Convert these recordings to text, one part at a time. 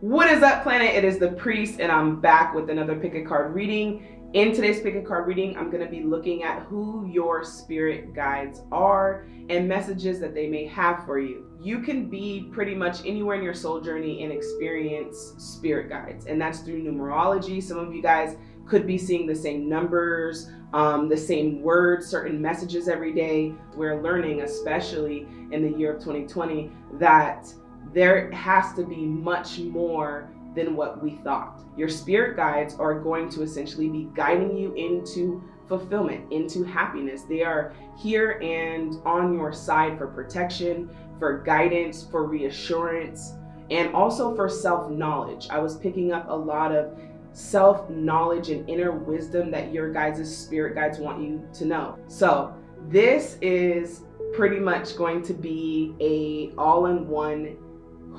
What is up, planet? It is the priest, and I'm back with another pick a card reading. In today's pick a card reading, I'm going to be looking at who your spirit guides are and messages that they may have for you. You can be pretty much anywhere in your soul journey and experience spirit guides, and that's through numerology. Some of you guys could be seeing the same numbers, um, the same words, certain messages every day. We're learning, especially in the year of 2020, that there has to be much more than what we thought. Your spirit guides are going to essentially be guiding you into fulfillment, into happiness. They are here and on your side for protection, for guidance, for reassurance, and also for self knowledge. I was picking up a lot of self knowledge and inner wisdom that your guides' spirit guides want you to know. So, this is pretty much going to be a all in one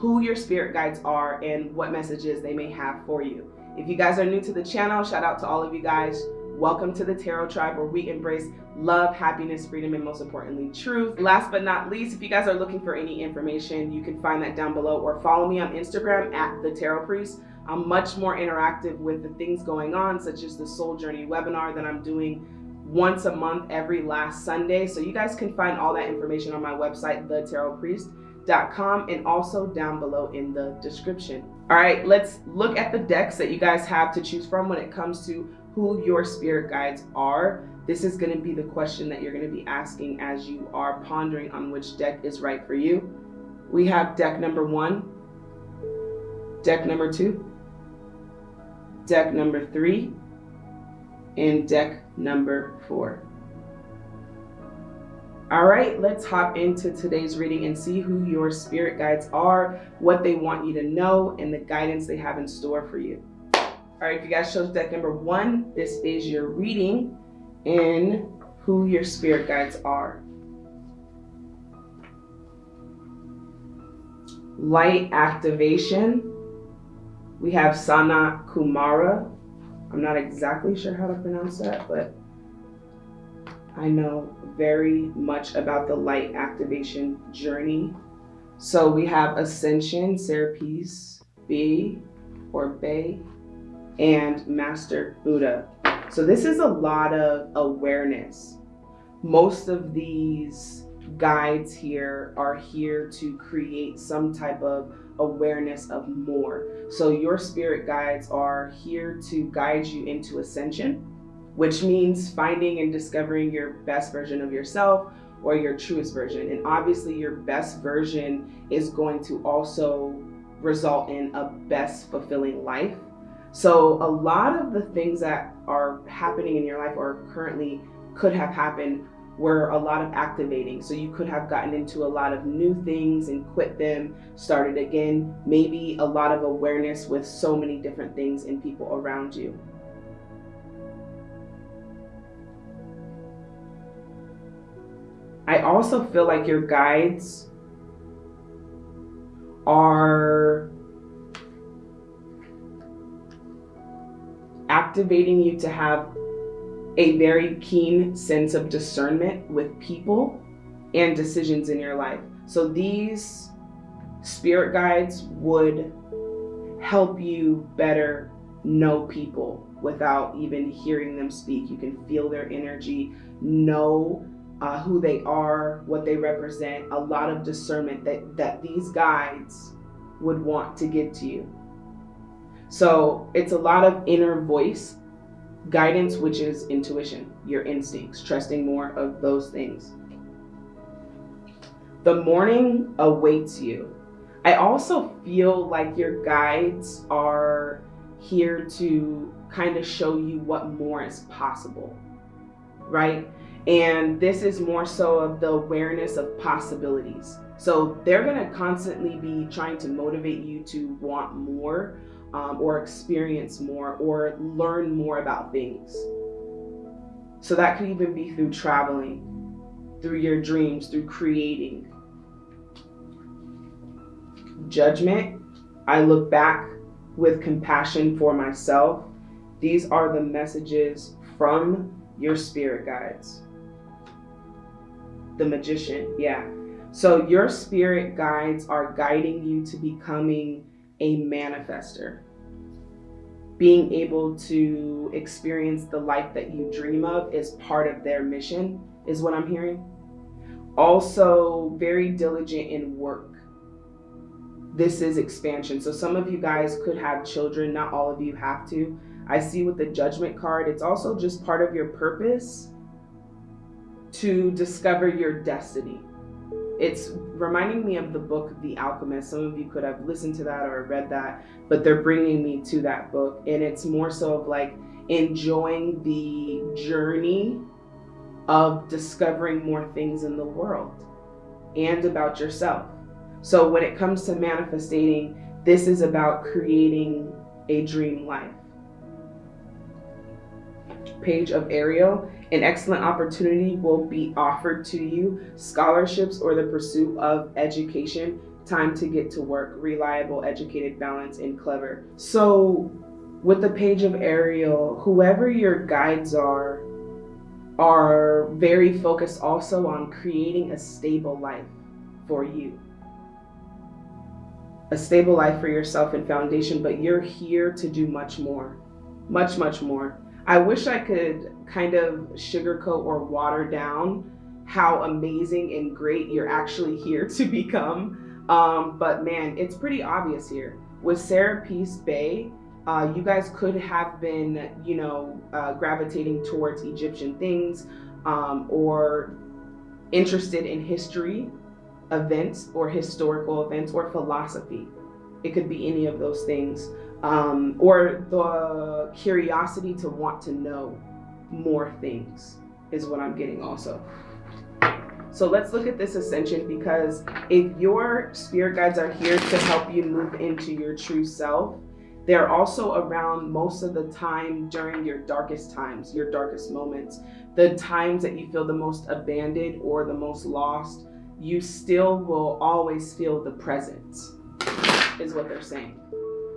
who your spirit guides are and what messages they may have for you. If you guys are new to the channel, shout out to all of you guys. Welcome to the Tarot Tribe where we embrace love, happiness, freedom, and most importantly, truth. Last but not least, if you guys are looking for any information, you can find that down below or follow me on Instagram at the Tarot Priest. I'm much more interactive with the things going on, such as the Soul Journey webinar that I'm doing once a month every last Sunday. So you guys can find all that information on my website, The Tarot Priest com and also down below in the description. All right, let's look at the decks that you guys have to choose from when it comes to who your spirit guides are. This is going to be the question that you're going to be asking as you are pondering on which deck is right for you. We have deck number one, deck number two, deck number three, and deck number four. All right, let's hop into today's reading and see who your spirit guides are, what they want you to know, and the guidance they have in store for you. All right, if you guys chose deck number one, this is your reading in who your spirit guides are. Light activation. We have Sana Kumara. I'm not exactly sure how to pronounce that, but I know very much about the light activation journey. So we have Ascension, Serapis, B or Bay, and Master Buddha. So this is a lot of awareness. Most of these guides here are here to create some type of awareness of more. So your spirit guides are here to guide you into ascension which means finding and discovering your best version of yourself or your truest version. And obviously, your best version is going to also result in a best fulfilling life. So, a lot of the things that are happening in your life or currently could have happened were a lot of activating. So, you could have gotten into a lot of new things and quit them, started again, maybe a lot of awareness with so many different things and people around you. I also feel like your guides are activating you to have a very keen sense of discernment with people and decisions in your life. So these spirit guides would help you better know people without even hearing them speak. You can feel their energy, know uh, who they are, what they represent, a lot of discernment that, that these guides would want to give to you. So it's a lot of inner voice guidance, which is intuition, your instincts, trusting more of those things. The morning awaits you. I also feel like your guides are here to kind of show you what more is possible, right? And this is more so of the awareness of possibilities. So they're going to constantly be trying to motivate you to want more um, or experience more or learn more about things. So that could even be through traveling, through your dreams, through creating. Judgment, I look back with compassion for myself. These are the messages from your spirit guides the magician. Yeah. So your spirit guides are guiding you to becoming a manifester. Being able to experience the life that you dream of is part of their mission, is what I'm hearing. Also, very diligent in work. This is expansion. So, some of you guys could have children, not all of you have to. I see with the judgment card, it's also just part of your purpose to discover your destiny. It's reminding me of the book The Alchemist. Some of you could have listened to that or read that, but they're bringing me to that book. And it's more so of like enjoying the journey of discovering more things in the world and about yourself. So when it comes to manifesting, this is about creating a dream life. Page of Ariel an excellent opportunity will be offered to you scholarships or the pursuit of education, time to get to work, reliable, educated, balanced, and clever. So, with the page of Ariel, whoever your guides are, are very focused also on creating a stable life for you. A stable life for yourself and foundation, but you're here to do much more. Much, much more. I wish I could kind of sugarcoat or water down how amazing and great you're actually here to become. Um, but man, it's pretty obvious here. With Serapis Bey, uh, you guys could have been, you know, uh, gravitating towards Egyptian things um, or interested in history events or historical events or philosophy. It could be any of those things um, or the curiosity to want to know more things is what I'm getting also. So let's look at this ascension because if your spirit guides are here to help you move into your true self, they're also around most of the time during your darkest times, your darkest moments, the times that you feel the most abandoned or the most lost. You still will always feel the presence, is what they're saying.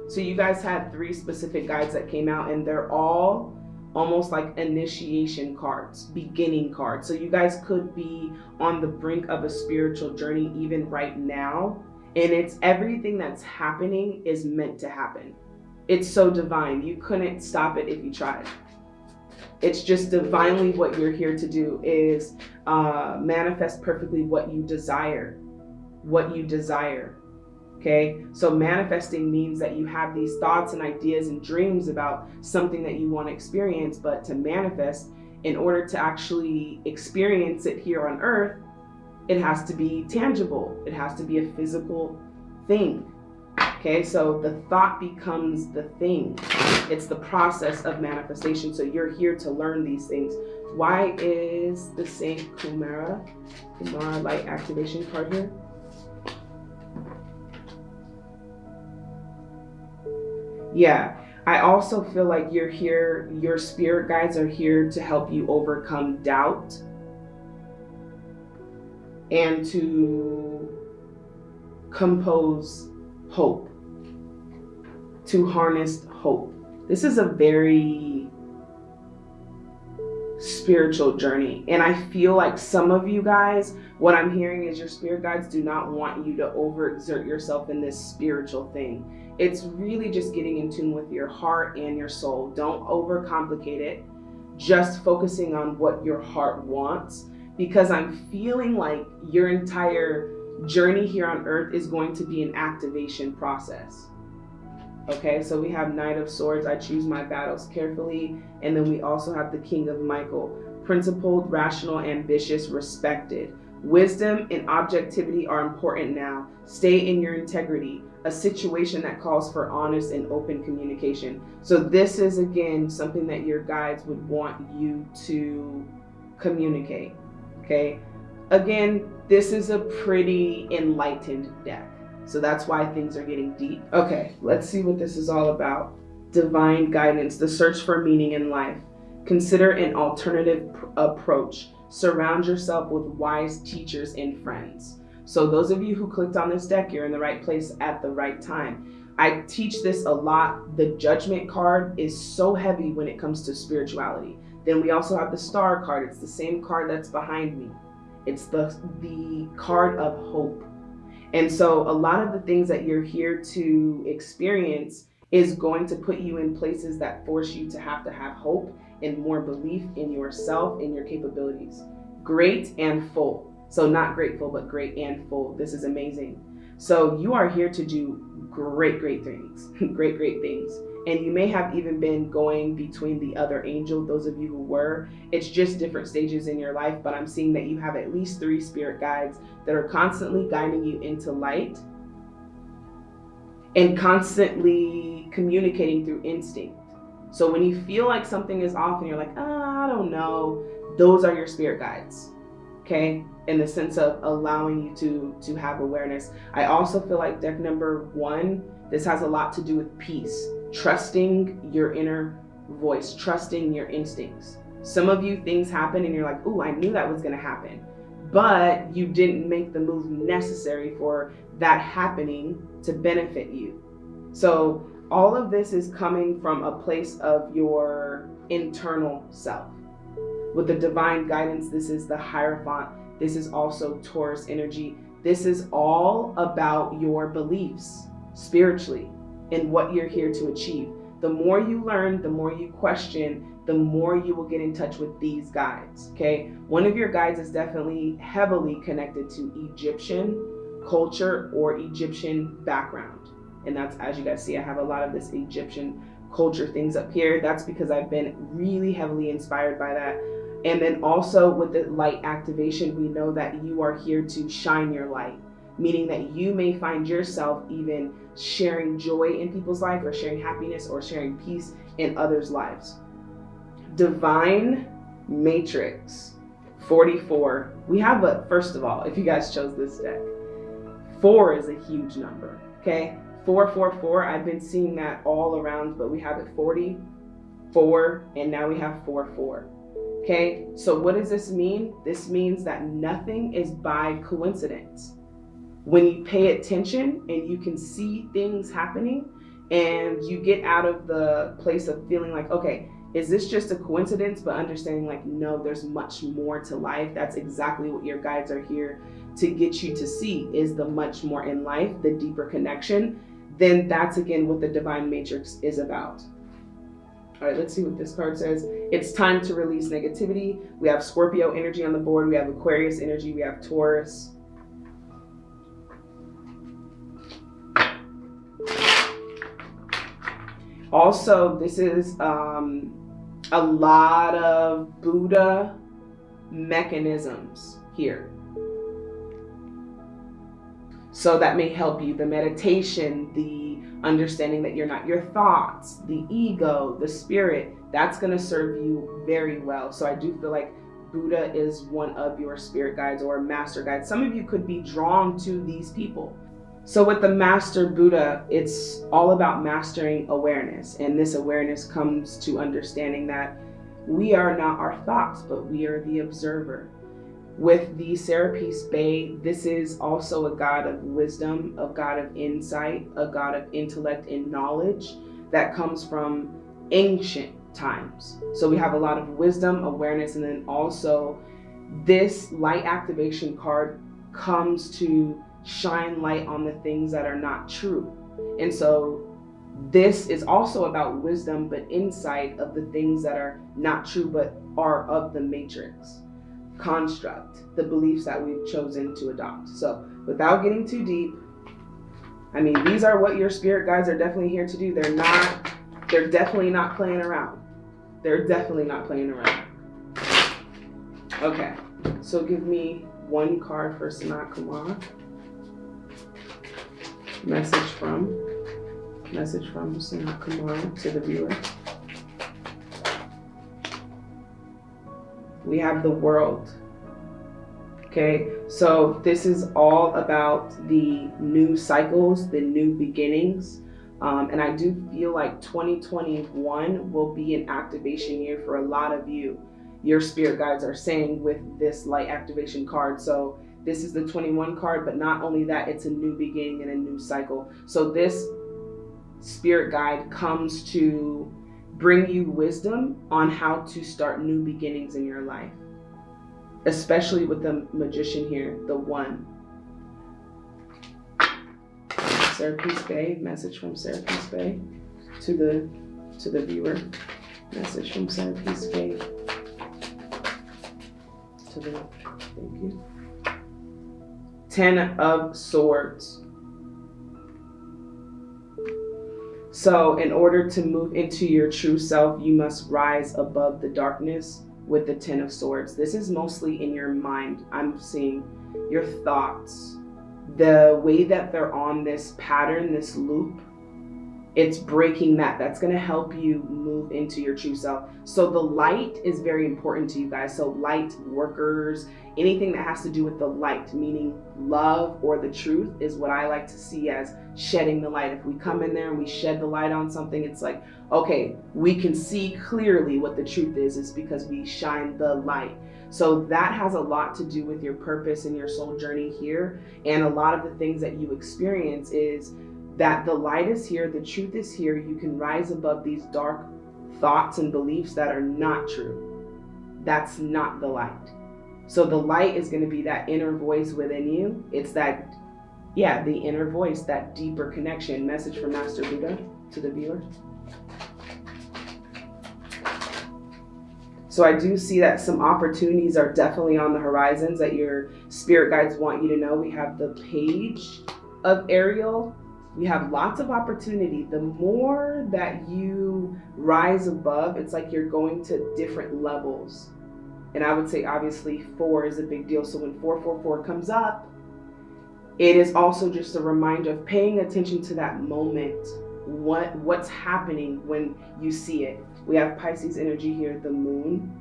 So you guys had three specific guides that came out, and they're all almost like initiation cards, beginning cards. So you guys could be on the brink of a spiritual journey even right now. And it's everything that's happening is meant to happen. It's so divine. You couldn't stop it if you tried. It's just divinely what you're here to do is uh, manifest perfectly what you desire. What you desire. Okay, so manifesting means that you have these thoughts and ideas and dreams about something that you want to experience, but to manifest, in order to actually experience it here on earth, it has to be tangible, it has to be a physical thing. Okay, so the thought becomes the thing. It's the process of manifestation. So you're here to learn these things. Why is the Saint Kumara, Kumara light activation card here? Yeah. I also feel like you're here, your spirit guides are here to help you overcome doubt and to compose hope, to harness hope. This is a very spiritual journey. And I feel like some of you guys, what I'm hearing is your spirit guides do not want you to overexert yourself in this spiritual thing it's really just getting in tune with your heart and your soul. Don't overcomplicate it. Just focusing on what your heart wants because I'm feeling like your entire journey here on earth is going to be an activation process. Okay, so we have Knight of Swords. I choose my battles carefully. And then we also have the King of Michael. Principled, rational, ambitious, respected. Wisdom and objectivity are important now. Stay in your integrity a situation that calls for honest and open communication. So this is again something that your guides would want you to communicate. Okay. Again, this is a pretty enlightened deck. So that's why things are getting deep. Okay, let's see what this is all about. Divine guidance, the search for meaning in life. Consider an alternative approach. Surround yourself with wise teachers and friends. So those of you who clicked on this deck, you're in the right place at the right time. I teach this a lot. The judgment card is so heavy when it comes to spirituality. Then we also have the star card. It's the same card that's behind me. It's the, the card of hope. And so a lot of the things that you're here to experience is going to put you in places that force you to have to have hope and more belief in yourself and your capabilities. Great and full. So not grateful, but great and full. This is amazing. So you are here to do great, great things, great, great things. And you may have even been going between the other angel, those of you who were. It's just different stages in your life, but I'm seeing that you have at least three spirit guides that are constantly guiding you into light and constantly communicating through instinct. So when you feel like something is off and you're like, oh, I don't know, those are your spirit guides. Okay, in the sense of allowing you to to have awareness. I also feel like deck number one, this has a lot to do with peace, trusting your inner voice, trusting your instincts. Some of you things happen and you're like, oh, I knew that was gonna happen. But you didn't make the move necessary for that happening to benefit you. So all of this is coming from a place of your internal self. With the divine guidance, this is the Hierophant. This is also Taurus energy. This is all about your beliefs spiritually and what you're here to achieve. The more you learn, the more you question, the more you will get in touch with these guides. Okay. One of your guides is definitely heavily connected to Egyptian culture or Egyptian background. And that's, as you guys see, I have a lot of this Egyptian culture things up here. That's because I've been really heavily inspired by that. And then also with the light activation, we know that you are here to shine your light, meaning that you may find yourself even sharing joy in people's life or sharing happiness or sharing peace in others' lives. Divine Matrix 44. We have a, first of all, if you guys chose this deck, four is a huge number, okay? 444, I've been seeing that all around, but we have it 40, 4, and now we have 4, 4. Okay, so what does this mean? This means that nothing is by coincidence. When you pay attention and you can see things happening and you get out of the place of feeling like, okay, is this just a coincidence? But understanding like, no, there's much more to life. That's exactly what your guides are here to get you to see is the much more in life, the deeper connection, then that's again what the divine matrix is about. All right, let's see what this card says. It's time to release negativity. We have Scorpio energy on the board. We have Aquarius energy. We have Taurus. Also, this is um, a lot of Buddha mechanisms here. So that may help you. The meditation, the understanding that you're not your thoughts, the ego, the spirit, that's going to serve you very well. So I do feel like Buddha is one of your spirit guides or master guides. Some of you could be drawn to these people. So with the master Buddha, it's all about mastering awareness. And this awareness comes to understanding that we are not our thoughts, but we are the observer. With the Serapis Bey, this is also a God of wisdom, a God of insight, a God of intellect and knowledge that comes from ancient times. So we have a lot of wisdom, awareness, and then also this light activation card comes to shine light on the things that are not true. And so this is also about wisdom, but insight of the things that are not true, but are of the matrix construct, the beliefs that we've chosen to adopt. So without getting too deep, I mean, these are what your spirit guides are definitely here to do. They're not, they're definitely not playing around. They're definitely not playing around. Okay, so give me one card for Sanat Kumar. Message from, message from Sanat Kumar to the viewer. We have the world. Okay, so this is all about the new cycles, the new beginnings. Um, and I do feel like 2021 will be an activation year for a lot of you. Your spirit guides are saying with this light activation card. So this is the 21 card, but not only that, it's a new beginning and a new cycle. So this spirit guide comes to bring you wisdom on how to start new beginnings in your life, especially with the magician here, the one. Serapis Bey, message from Serapis Bey to the to the viewer. Message from Serapis Bey to the thank you. Ten of Swords. So, in order to move into your true self, you must rise above the darkness with the Ten of Swords. This is mostly in your mind. I'm seeing your thoughts, the way that they're on this pattern, this loop. It's breaking that. That's going to help you move into your true self. So, the light is very important to you guys. So, light workers, anything that has to do with the light, meaning love or the truth, is what I like to see as shedding the light. If we come in there and we shed the light on something, it's like, okay, we can see clearly what the truth is, is because we shine the light. So that has a lot to do with your purpose and your soul journey here. And a lot of the things that you experience is that the light is here, the truth is here. You can rise above these dark thoughts and beliefs that are not true. That's not the light. So the light is going to be that inner voice within you. It's that, yeah, the inner voice, that deeper connection. Message from Master Buddha to the viewer. So I do see that some opportunities are definitely on the horizons that your spirit guides want you to know. We have the page of Ariel. We have lots of opportunity. The more that you rise above, it's like you're going to different levels and I would say obviously four is a big deal. So when 444 comes up, it is also just a reminder of paying attention to that moment. What what's happening when you see it. We have Pisces energy here, the moon.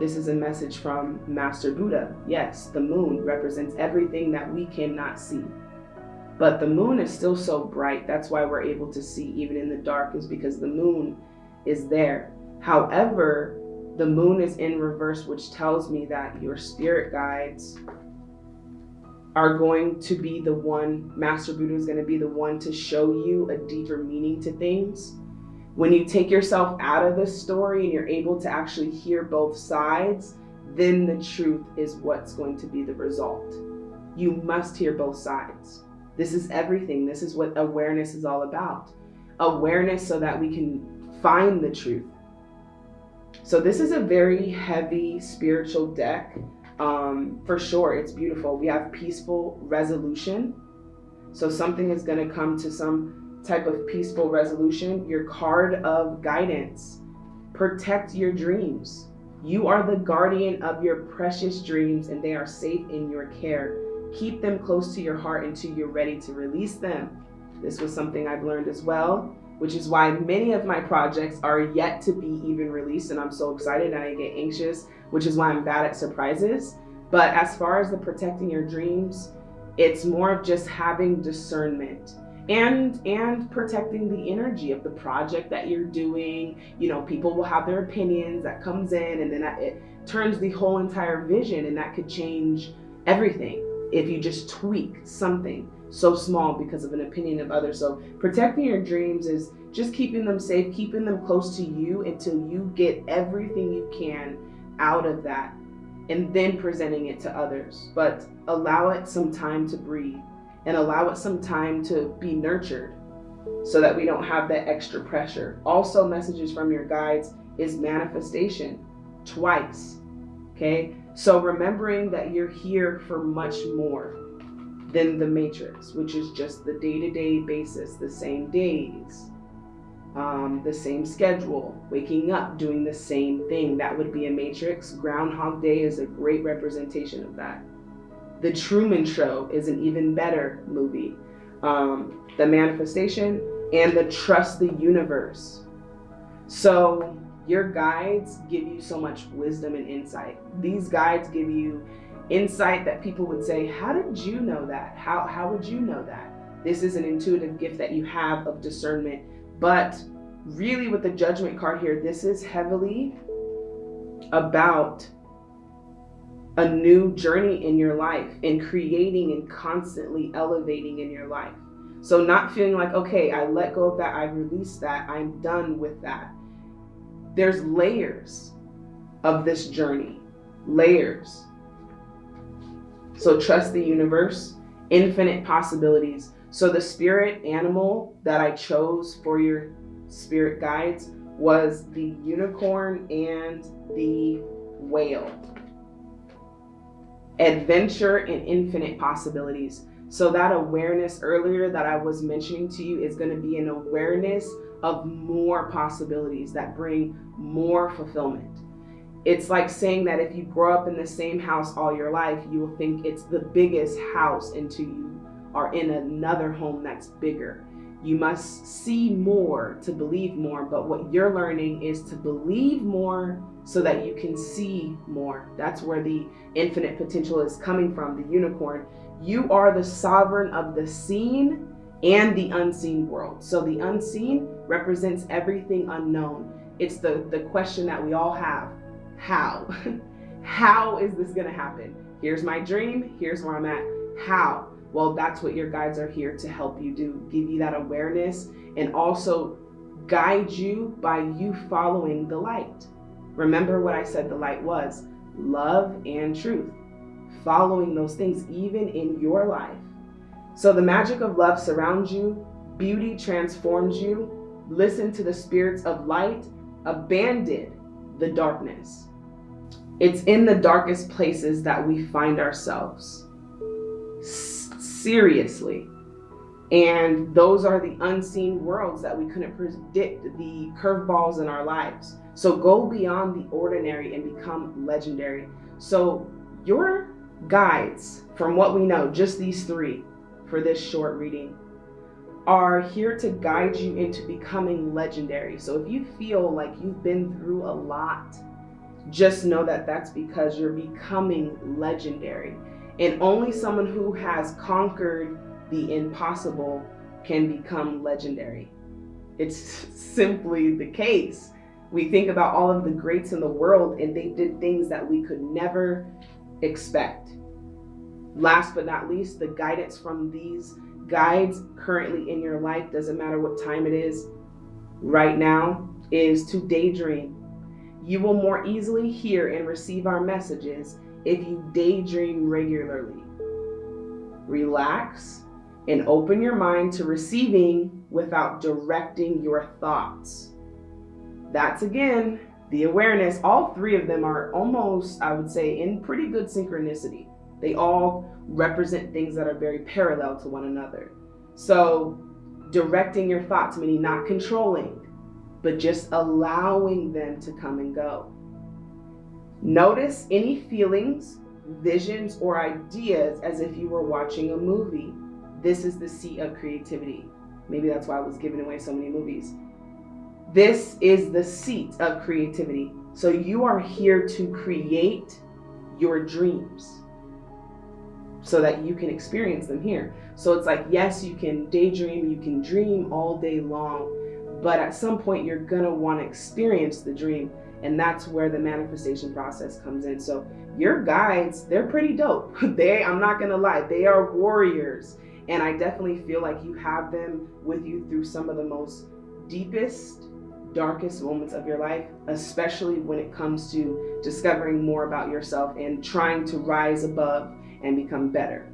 This is a message from Master Buddha. Yes, the moon represents everything that we cannot see. But the moon is still so bright. That's why we're able to see even in the dark, is because the moon is there. However, the moon is in reverse, which tells me that your spirit guides are going to be the one, Master Buddha is going to be the one to show you a deeper meaning to things. When you take yourself out of the story and you're able to actually hear both sides, then the truth is what's going to be the result. You must hear both sides. This is everything. This is what awareness is all about. Awareness so that we can find the truth so this is a very heavy spiritual deck. Um, for sure, it's beautiful. We have peaceful resolution. So something is going to come to some type of peaceful resolution. Your card of guidance. Protect your dreams. You are the guardian of your precious dreams and they are safe in your care. Keep them close to your heart until you're ready to release them. This was something I've learned as well which is why many of my projects are yet to be even released and I'm so excited and I get anxious, which is why I'm bad at surprises. But as far as the protecting your dreams, it's more of just having discernment and and protecting the energy of the project that you're doing you know people will have their opinions that comes in and then it turns the whole entire vision and that could change everything if you just tweak something so small because of an opinion of others. So protecting your dreams is just keeping them safe, keeping them close to you until you get everything you can out of that and then presenting it to others. But allow it some time to breathe and allow it some time to be nurtured so that we don't have that extra pressure. Also, messages from your guides is manifestation twice. Okay, so remembering that you're here for much more than the matrix, which is just the day to day basis, the same days, um, the same schedule, waking up, doing the same thing. That would be a matrix. Groundhog Day is a great representation of that. The Truman Show is an even better movie. Um, the manifestation and the trust the universe. So your guides give you so much wisdom and insight. These guides give you insight that people would say, How did you know that? How, how would you know that? This is an intuitive gift that you have of discernment. But really, with the judgment card here, this is heavily about a new journey in your life and creating and constantly elevating in your life. So, not feeling like, okay, I let go of that, I released that, I'm done with that. There's layers of this journey, layers. So trust the universe, infinite possibilities. So the spirit animal that I chose for your spirit guides was the unicorn and the whale. Adventure and infinite possibilities. So that awareness earlier that I was mentioning to you is going to be an awareness of more possibilities that bring more fulfillment. It's like saying that if you grow up in the same house all your life, you will think it's the biggest house until you are in another home that's bigger. You must see more to believe more, but what you're learning is to believe more so that you can see more. That's where the infinite potential is coming from, the unicorn. You are the sovereign of the seen and the unseen world. So the unseen represents everything unknown. It's the, the question that we all have. How? How is this gonna happen? Here's my dream, here's where I'm at. How? Well, that's what your guides are here to help you do, give you that awareness and also guide you by you following the light. Remember what I said the light was, love and truth following those things even in your life. So the magic of love surrounds you, beauty transforms you, listen to the spirits of light, abandon the darkness. It's in the darkest places that we find ourselves. Seriously. And those are the unseen worlds that we couldn't predict, the curveballs in our lives. So go beyond the ordinary and become legendary. So your guides, from what we know, just these three for this short reading, are here to guide you into becoming legendary. So if you feel like you've been through a lot, just know that that's because you're becoming legendary. And only someone who has conquered the impossible can become legendary. It's simply the case. We think about all of the greats in the world and they did things that we could never expect. Last but not least, the guidance from these guides currently in your life, doesn't matter what time it is, right now, is to daydream. You will more easily hear and receive our messages if you daydream regularly. Relax and open your mind to receiving without directing your thoughts. That's again the awareness, all three of them are almost, I would say, in pretty good synchronicity. They all represent things that are very parallel to one another. So directing your thoughts, meaning not controlling, but just allowing them to come and go. Notice any feelings, visions, or ideas as if you were watching a movie. This is the seat of creativity. Maybe that's why I was giving away so many movies. This is the seat of creativity. So you are here to create your dreams so that you can experience them here. So it's like, yes, you can daydream, you can dream all day long, but at some point you're gonna wanna experience the dream. And that's where the manifestation process comes in. So your guides, they're pretty dope. they, I'm not gonna lie, they are warriors. And I definitely feel like you have them with you through some of the most deepest darkest moments of your life, especially when it comes to discovering more about yourself and trying to rise above and become better.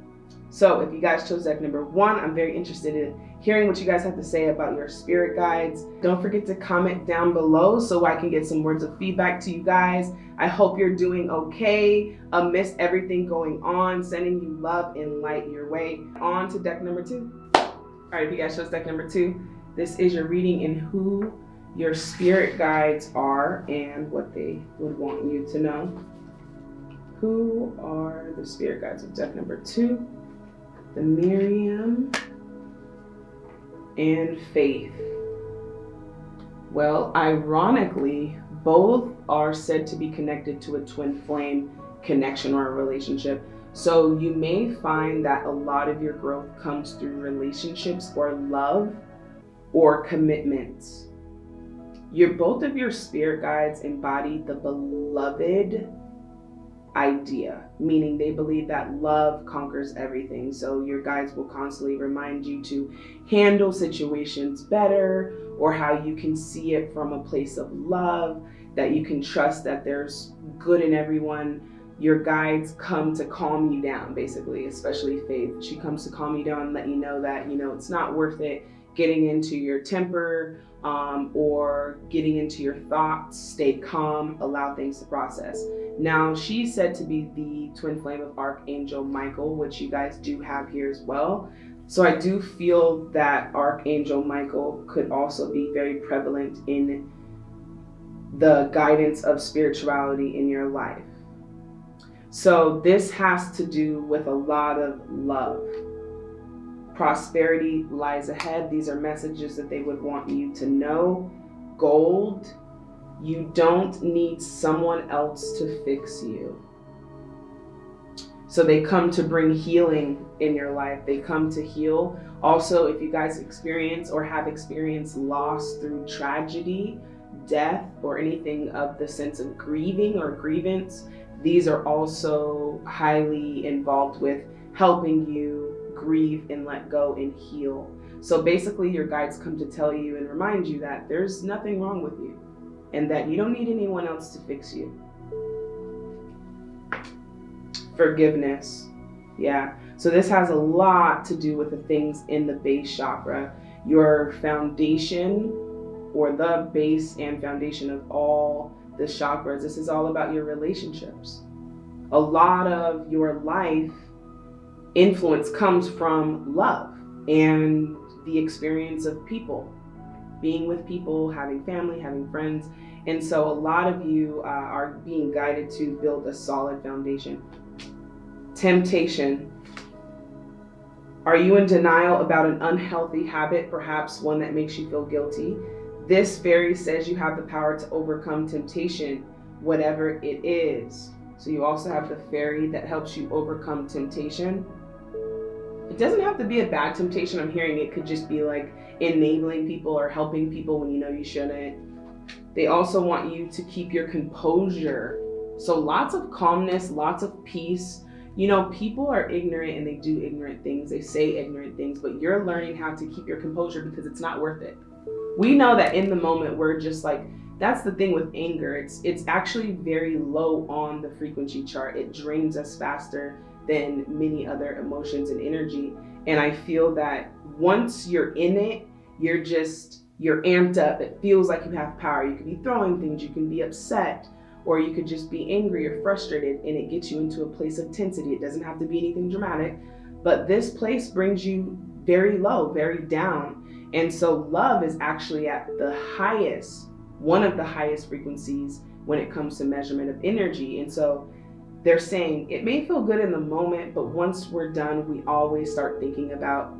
So if you guys chose deck number one, I'm very interested in hearing what you guys have to say about your spirit guides. Don't forget to comment down below so I can get some words of feedback to you guys. I hope you're doing okay amidst everything going on, sending you love and light your way. On to deck number two. All right, if you guys chose deck number two, this is your reading in who your spirit guides are and what they would want you to know. Who are the spirit guides of deck number two? The Miriam and Faith. Well, ironically, both are said to be connected to a twin flame connection or a relationship. So you may find that a lot of your growth comes through relationships or love or commitments. Your both of your spirit guides embody the beloved idea, meaning they believe that love conquers everything. So your guides will constantly remind you to handle situations better or how you can see it from a place of love, that you can trust that there's good in everyone. your guides come to calm you down, basically, especially Faith. She comes to calm you down and let you know that, you know, it's not worth it getting into your temper um, or getting into your thoughts. Stay calm, allow things to process. Now, she's said to be the twin flame of Archangel Michael, which you guys do have here as well. So I do feel that Archangel Michael could also be very prevalent in the guidance of spirituality in your life. So this has to do with a lot of love. Prosperity lies ahead. These are messages that they would want you to know. Gold, you don't need someone else to fix you. So they come to bring healing in your life. They come to heal. Also, if you guys experience or have experienced loss through tragedy, death, or anything of the sense of grieving or grievance, these are also highly involved with helping you grieve and let go and heal. So basically, your guides come to tell you and remind you that there's nothing wrong with you and that you don't need anyone else to fix you. Forgiveness. Yeah. So this has a lot to do with the things in the base chakra. Your foundation or the base and foundation of all the chakras. This is all about your relationships. A lot of your life influence comes from love and the experience of people, being with people, having family, having friends. And so a lot of you uh, are being guided to build a solid foundation. Temptation. Are you in denial about an unhealthy habit, perhaps one that makes you feel guilty? This fairy says you have the power to overcome temptation, whatever it is. So you also have the fairy that helps you overcome temptation. It doesn't have to be a bad temptation. I'm hearing it could just be like enabling people or helping people when you know you shouldn't. They also want you to keep your composure. So lots of calmness, lots of peace. You know, people are ignorant and they do ignorant things. They say ignorant things, but you're learning how to keep your composure because it's not worth it we know that in the moment we're just like that's the thing with anger it's it's actually very low on the frequency chart it drains us faster than many other emotions and energy and i feel that once you're in it you're just you're amped up. It feels like you have power. You could be throwing things. You can be upset. Or you could just be angry or frustrated and it gets you into a place of tensity. It doesn't have to be anything dramatic. But this place brings you very low very down. And so love is actually at the highest, one of the highest frequencies when it comes to measurement of energy. And so they're saying it may feel good in the moment, but once we're done, we always start thinking about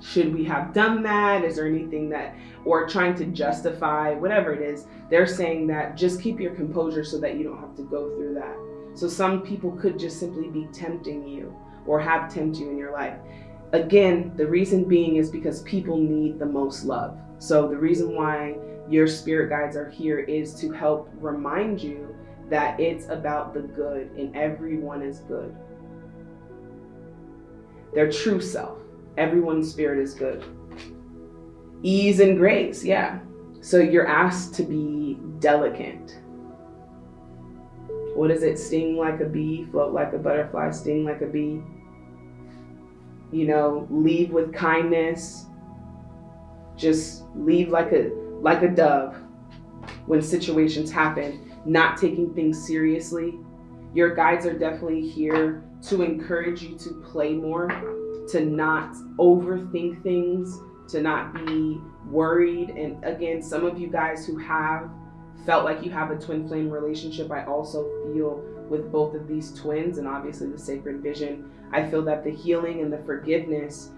should we have done that? Is there anything that, or trying to justify, whatever it is, they're saying that just keep your composure so that you don't have to go through that. So some people could just simply be tempting you or have tempt you in your life. Again, the reason being is because people need the most love. So the reason why your spirit guides are here is to help remind you that it's about the good and everyone is good. Their true self. Everyone's spirit is good. Ease and grace, yeah. So you're asked to be delicate. What is it? Sting like a bee, float like a butterfly, sting like a bee you know, leave with kindness. Just leave like a like a dove when situations happen, not taking things seriously. Your guides are definitely here to encourage you to play more, to not overthink things, to not be worried. And again, some of you guys who have felt like you have a twin flame relationship, I also feel with both of these twins and obviously the sacred vision, I feel that the healing and the forgiveness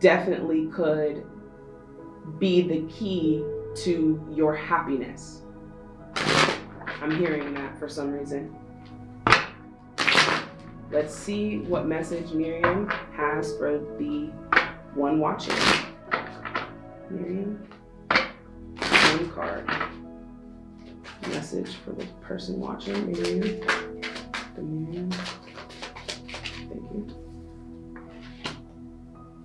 definitely could be the key to your happiness. I'm hearing that for some reason. Let's see what message Miriam has for the one watching. Miriam, one card. Message for the person watching, Miriam. The Miriam. Thank you.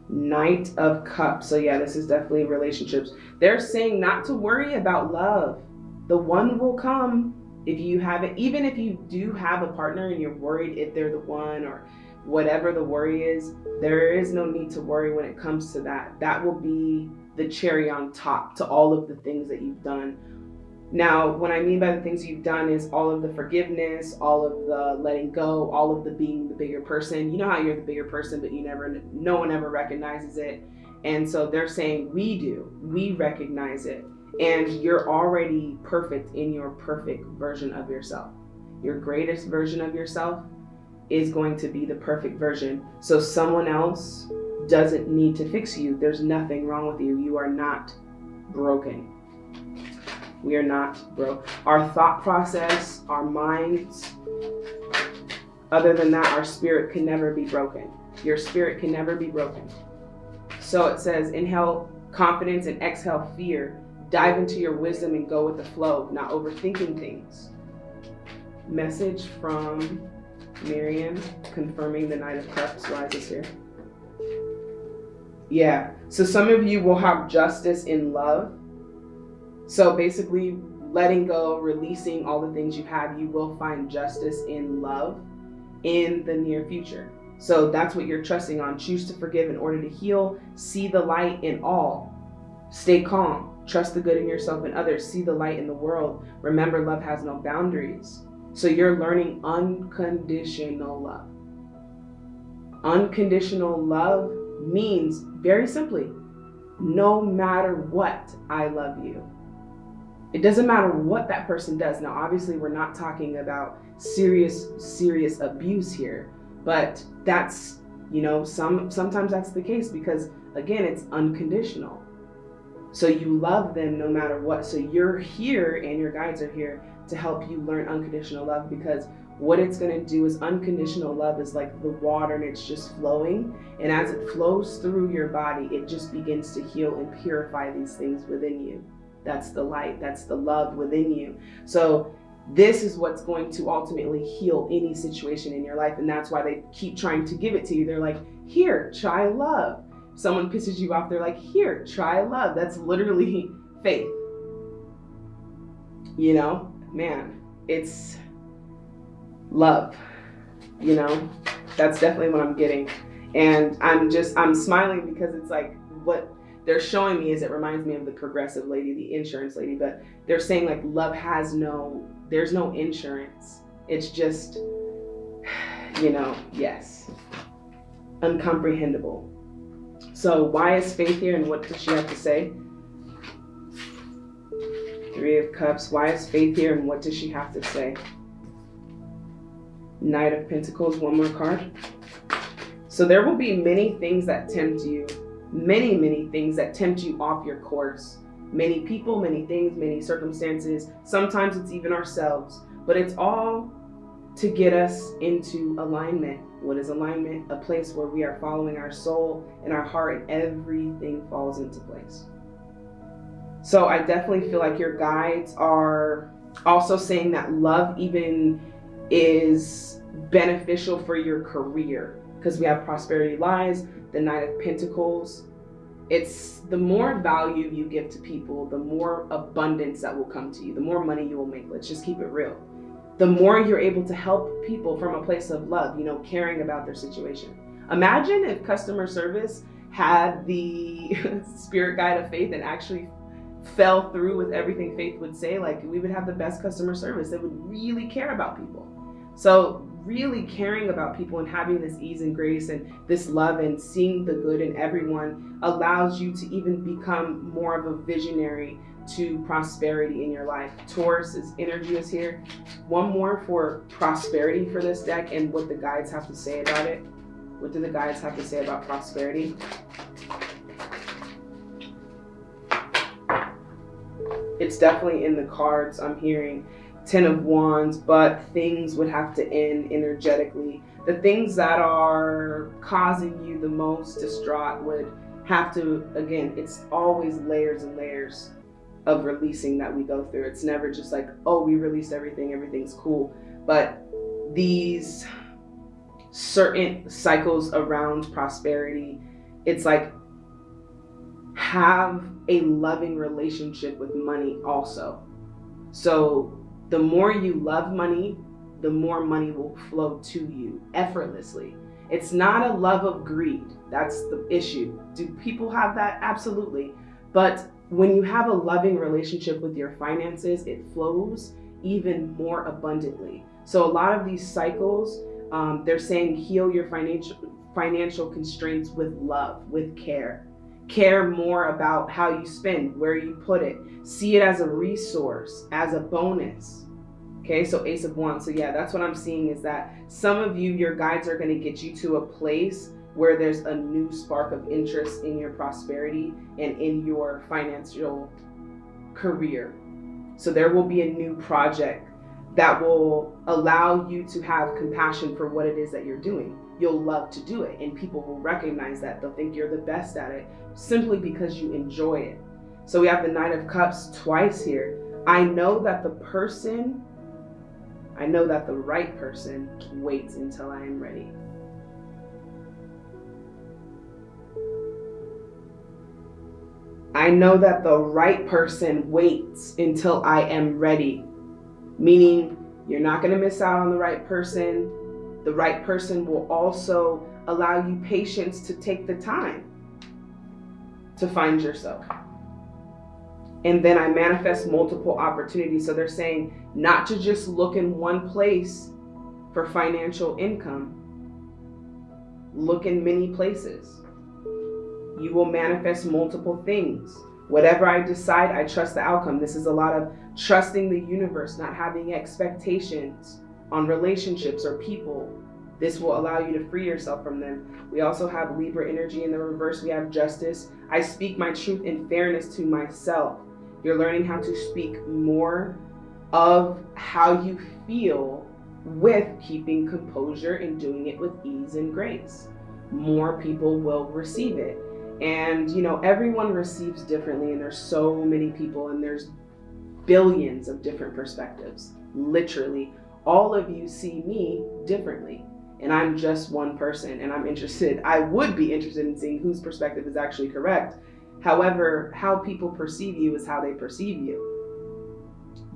Knight of Cups. So yeah, this is definitely relationships. They're saying not to worry about love. The one will come. If you haven't, even if you do have a partner and you're worried if they're the one or whatever the worry is, there is no need to worry when it comes to that. That will be the cherry on top to all of the things that you've done. Now, what I mean by the things you've done is all of the forgiveness, all of the letting go, all of the being the bigger person. You know how you're the bigger person, but you never, no one ever recognizes it. And so they're saying, we do, we recognize it. And you're already perfect in your perfect version of yourself. Your greatest version of yourself is going to be the perfect version. So someone else doesn't need to fix you. There's nothing wrong with you. You are not broken. We are not broke. Our thought process, our minds, other than that, our spirit can never be broken. Your spirit can never be broken. So it says, inhale confidence and exhale fear. Dive into your wisdom and go with the flow, not overthinking things. Message from Miriam confirming the Knight of Cups rises here. Yeah, so some of you will have justice in love. So basically, letting go, releasing all the things you have, you will find justice in love in the near future. So that's what you're trusting on. Choose to forgive in order to heal. See the light in all. Stay calm. Trust the good in yourself and others. See the light in the world. Remember, love has no boundaries. So you're learning unconditional love. Unconditional love means very simply, no matter what, I love you. It doesn't matter what that person does. Now, obviously, we're not talking about serious, serious abuse here, but that's, you know, some sometimes that's the case because again, it's unconditional. So you love them no matter what. So you're here and your guides are here to help you learn unconditional love because what it's going to do is unconditional love is like the water and it's just flowing. And as it flows through your body it just begins to heal and purify these things within you. That's the light that's the love within you. So this is what's going to ultimately heal any situation in your life. And that's why they keep trying to give it to you. They're like here try love someone pisses you off they're like here try love that's literally faith you know man, it's love, you know? That's definitely what I'm getting. And I'm just, I'm smiling because it's like what they're showing me is it reminds me of the progressive lady, the insurance lady, but they're saying like love has no, there's no insurance. It's just, you know, yes, uncomprehendable. So why is faith here and what does she have to say? Three of Cups. Why is Faith here and what does she have to say? Knight of Pentacles, one more card. So there will be many things that tempt you. Many, many things that tempt you off your course. Many people, many things, many circumstances. Sometimes it's even ourselves. But it's all to get us into alignment. What is alignment? A place where we are following our soul and our heart and everything falls into place. So I definitely feel like your guides are also saying that love even is beneficial for your career because we have prosperity lies, the Knight of Pentacles. It's the more value you give to people, the more abundance that will come to you, the more money you will make. Let's just keep it real. The more you're able to help people from a place of love, you know, caring about their situation. Imagine if customer service had the spirit guide of faith and actually fell through with everything Faith would say, like we would have the best customer service. They would really care about people. So really caring about people and having this ease and grace and this love and seeing the good in everyone allows you to even become more of a visionary to prosperity in your life. Taurus's energy is here. One more for prosperity for this deck and what the guides have to say about it. What do the guides have to say about prosperity? it's definitely in the cards I'm hearing. Ten of Wands, but things would have to end energetically. The things that are causing you the most distraught would have to, again, it's always layers and layers of releasing that we go through. It's never just like, oh, we released everything, everything's cool. But these certain cycles around prosperity, it's like have a loving relationship with money also. So The more you love money, the more money will flow to you effortlessly. It's not a love of greed. That's the issue. Do people have that? Absolutely. But when you have a loving relationship with your finances, it flows even more abundantly. So a lot of these cycles, um, they're saying heal your financial financial constraints with love, with care. Care more about how you spend, where you put it. See it as a resource, as a bonus. Okay, so Ace of Wands. So yeah, that's what I'm seeing is that some of you, your guides are going to get you to a place where there's a new spark of interest in your prosperity and in your financial career. So there will be a new project that will allow you to have compassion for what it is that you're doing. You'll love to do it, and people will recognize that. They'll think you're the best at it simply because you enjoy it. So we have the Knight of Cups twice here. I know that the person, I know that the right person waits until I am ready. I know that the right person waits until I am ready. Meaning, you're not going to miss out on the right person. The right person will also allow you patience to take the time to find yourself. And then I manifest multiple opportunities. So they're saying not to just look in one place for financial income, look in many places you will manifest multiple things. Whatever I decide, I trust the outcome. This is a lot of trusting the universe, not having expectations on relationships or people. This will allow you to free yourself from them. We also have Libra energy in the reverse. We have justice. I speak my truth and fairness to myself. You're learning how to speak more of how you feel with keeping composure and doing it with ease and grace. More people will receive it. And, you know, everyone receives differently, and there's so many people, and there's billions of different perspectives. Literally, all of you see me differently. And I'm just one person, and I'm interested. I would be interested in seeing whose perspective is actually correct. However, how people perceive you is how they perceive you.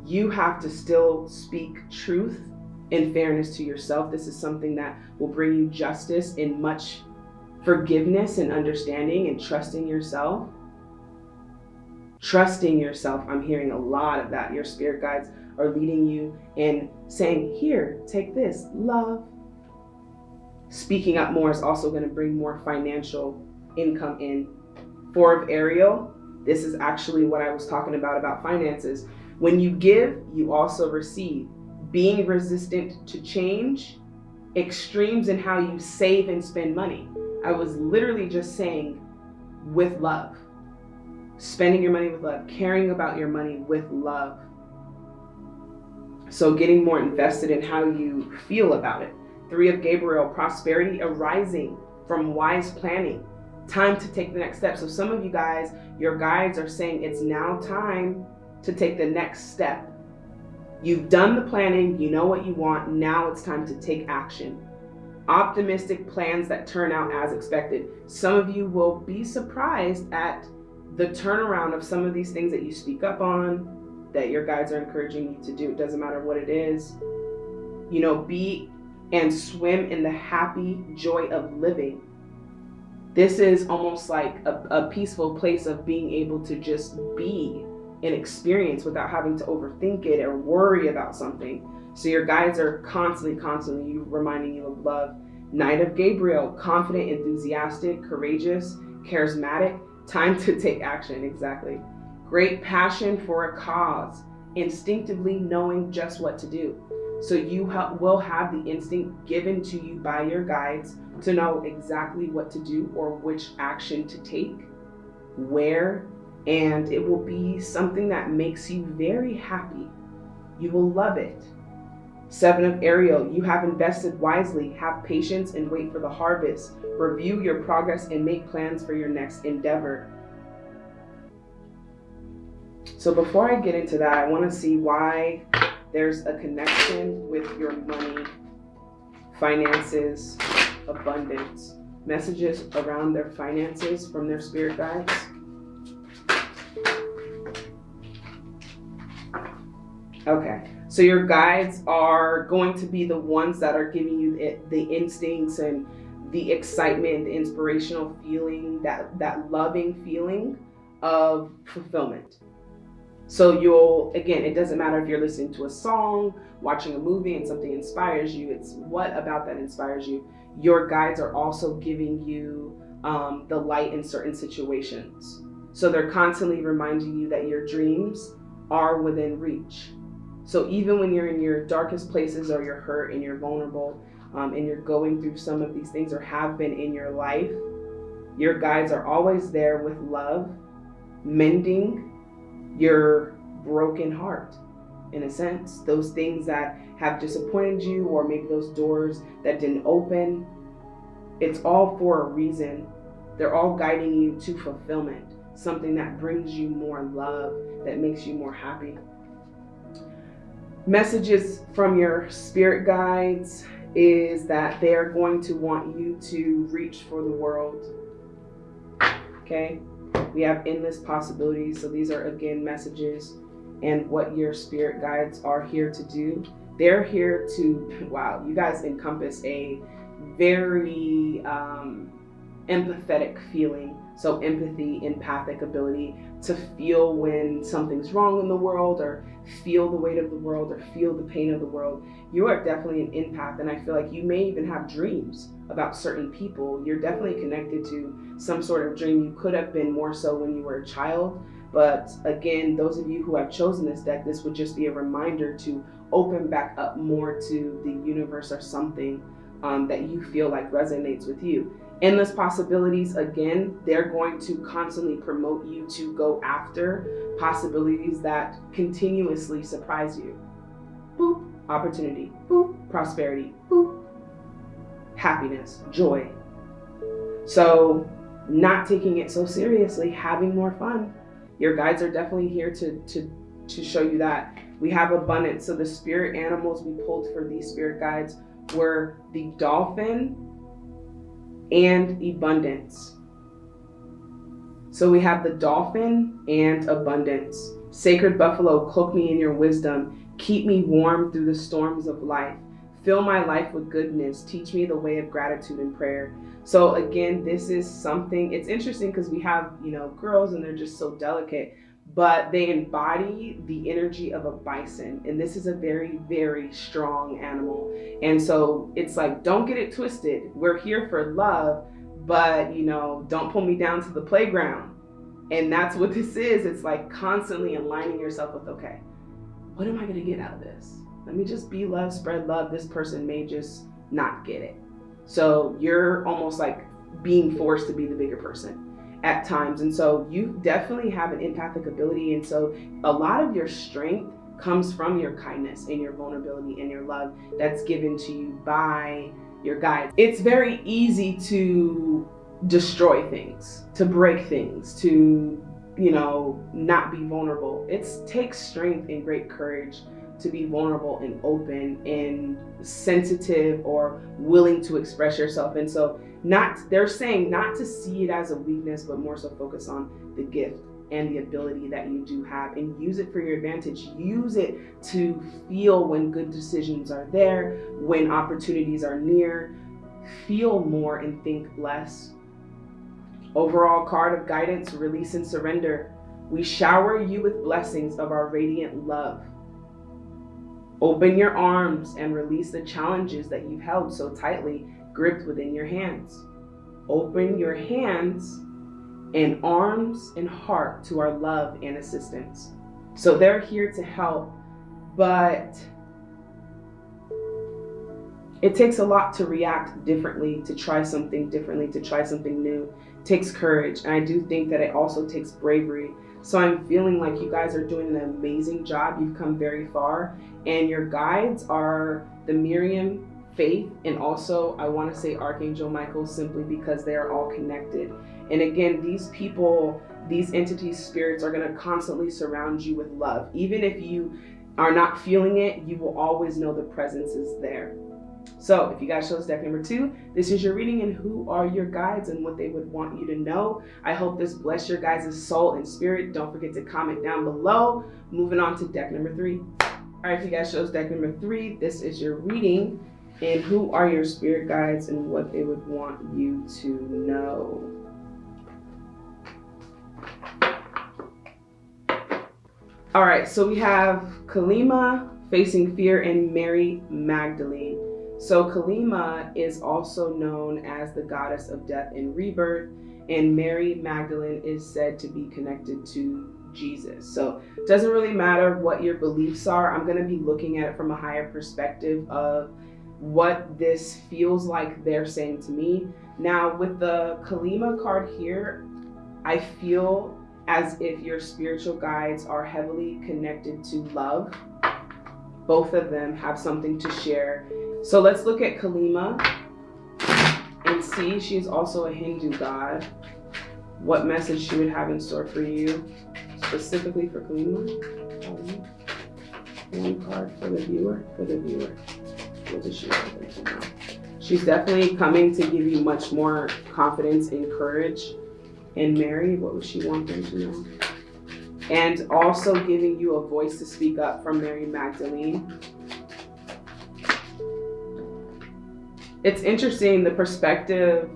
You have to still speak truth and fairness to yourself. This is something that will bring you justice in much forgiveness and understanding and trusting yourself. Trusting yourself, I'm hearing a lot of that. Your spirit guides are leading you and saying, Here, take this, love. Speaking up more is also going to bring more financial income in. Four of Ariel, this is actually what I was talking about about finances. When you give, you also receive. Being resistant to change, extremes in how you save and spend money. I was literally just saying with love. Spending your money with love, caring about your money with love. So getting more invested in how you feel about it. Three of Gabriel, prosperity arising from wise planning. Time to take the next step. So some of you guys, your guides are saying it's now time to take the next step. You've done the planning, you know what you want, now it's time to take action optimistic plans that turn out as expected. Some of you will be surprised at the turnaround of some of these things that you speak up on, that your guides are encouraging you to do. It doesn't matter what it is. You know, be and swim in the happy joy of living. This is almost like a, a peaceful place of being able to just be and experience without having to overthink it or worry about something. So your guides are constantly, constantly reminding you of love. Knight of Gabriel, confident, enthusiastic, courageous, charismatic, time to take action, exactly. Great passion for a cause, instinctively knowing just what to do. So you ha will have the instinct given to you by your guides to know exactly what to do or which action to take, where, and it will be something that makes you very happy. You will love it. Seven of Ariel, you have invested wisely, have patience and wait for the harvest. Review your progress and make plans for your next endeavor. So before I get into that, I want to see why there's a connection with your money, finances, abundance. Messages around their finances from their spirit guides. Okay, So your guides are going to be the ones that are giving you the instincts and the excitement, the inspirational feeling, that, that loving feeling of fulfillment. So you'll, again, it doesn't matter if you're listening to a song, watching a movie and something inspires you, it's what about that inspires you. Your guides are also giving you um, the light in certain situations. So they're constantly reminding you that your dreams are within reach. So even when you're in your darkest places or you're hurt and you're vulnerable um, and you're going through some of these things or have been in your life, your guides are always there with love, mending your broken heart in a sense. Those things that have disappointed you or maybe those doors that didn't open, it's all for a reason. They're all guiding you to fulfillment, something that brings you more love, that makes you more happy messages from your spirit guides is that they are going to want you to reach for the world. Okay? We have endless possibilities. So these are again messages and what your spirit guides are here to do. They're here to, wow, you guys encompass a very um, empathetic feeling. So empathy, empathic ability to feel when something's wrong in the world or feel the weight of the world or feel the pain of the world. You are definitely an empath. And I feel like you may even have dreams about certain people. You're definitely connected to some sort of dream. You could have been more so when you were a child. But again, those of you who have chosen this deck, this would just be a reminder to open back up more to the universe or something um, that you feel like resonates with you endless possibilities again they're going to constantly promote you to go after possibilities that continuously surprise you. Boop opportunity. Boop prosperity. Boop happiness. Joy. So not taking it so seriously having more fun. Your guides are definitely here to to to show you that. We have abundance. So the spirit animals we pulled for these spirit guides were the dolphin and abundance. So we have the dolphin and abundance. Sacred buffalo, cloak me in your wisdom. Keep me warm through the storms of life. Fill my life with goodness. Teach me the way of gratitude and prayer. So again, this is something, it's interesting because we have, you know, girls and they're just so delicate but they embody the energy of a bison. And this is a very, very strong animal. And so it's like, don't get it twisted. We're here for love, but you know, don't pull me down to the playground. And that's what this is. It's like constantly aligning yourself with, okay, what am I gonna get out of this? Let me just be love, spread love. This person may just not get it. So you're almost like being forced to be the bigger person at times. And so you definitely have an empathic ability. And so a lot of your strength comes from your kindness and your vulnerability and your love that's given to you by your guides. It's very easy to destroy things, to break things, to, you know, not be vulnerable. It takes strength and great courage to be vulnerable and open and sensitive or willing to express yourself. And so not they're saying not to see it as a weakness, but more so focus on the gift and the ability that you do have and use it for your advantage. Use it to feel when good decisions are there, when opportunities are near. Feel more and think less. Overall card of guidance, release and surrender. We shower you with blessings of our radiant love. Open your arms and release the challenges that you've held so tightly gripped within your hands. Open your hands and arms and heart to our love and assistance. So they're here to help, but it takes a lot to react differently, to try something differently, to try something new. It takes courage. And I do think that it also takes bravery so I'm feeling like you guys are doing an amazing job. You've come very far and your guides are the Miriam, Faith, and also I want to say Archangel Michael simply because they are all connected. And again, these people, these entities, spirits are going to constantly surround you with love. Even if you are not feeling it, you will always know the presence is there. So if you guys chose deck number two, this is your reading and who are your guides and what they would want you to know. I hope this bless your guys' soul and spirit. Don't forget to comment down below. Moving on to deck number three. All right, you guys chose deck number three, this is your reading. And who are your spirit guides and what they would want you to know? All right, so we have Kalima facing fear and Mary Magdalene. So Kalima is also known as the goddess of death and rebirth, and Mary Magdalene is said to be connected to Jesus. So it doesn't really matter what your beliefs are. I'm going to be looking at it from a higher perspective of what this feels like they're saying to me. Now, with the Kalima card here, I feel as if your spiritual guides are heavily connected to love. Both of them have something to share. So let's look at Kalima and see. She's also a Hindu god. What message she would have in store for you, specifically for Kalima. Um, one card for the viewer, for the viewer. What does she have She's definitely coming to give you much more confidence and courage in Mary, what would she want them to know? And also giving you a voice to speak up from Mary Magdalene. It's interesting the perspective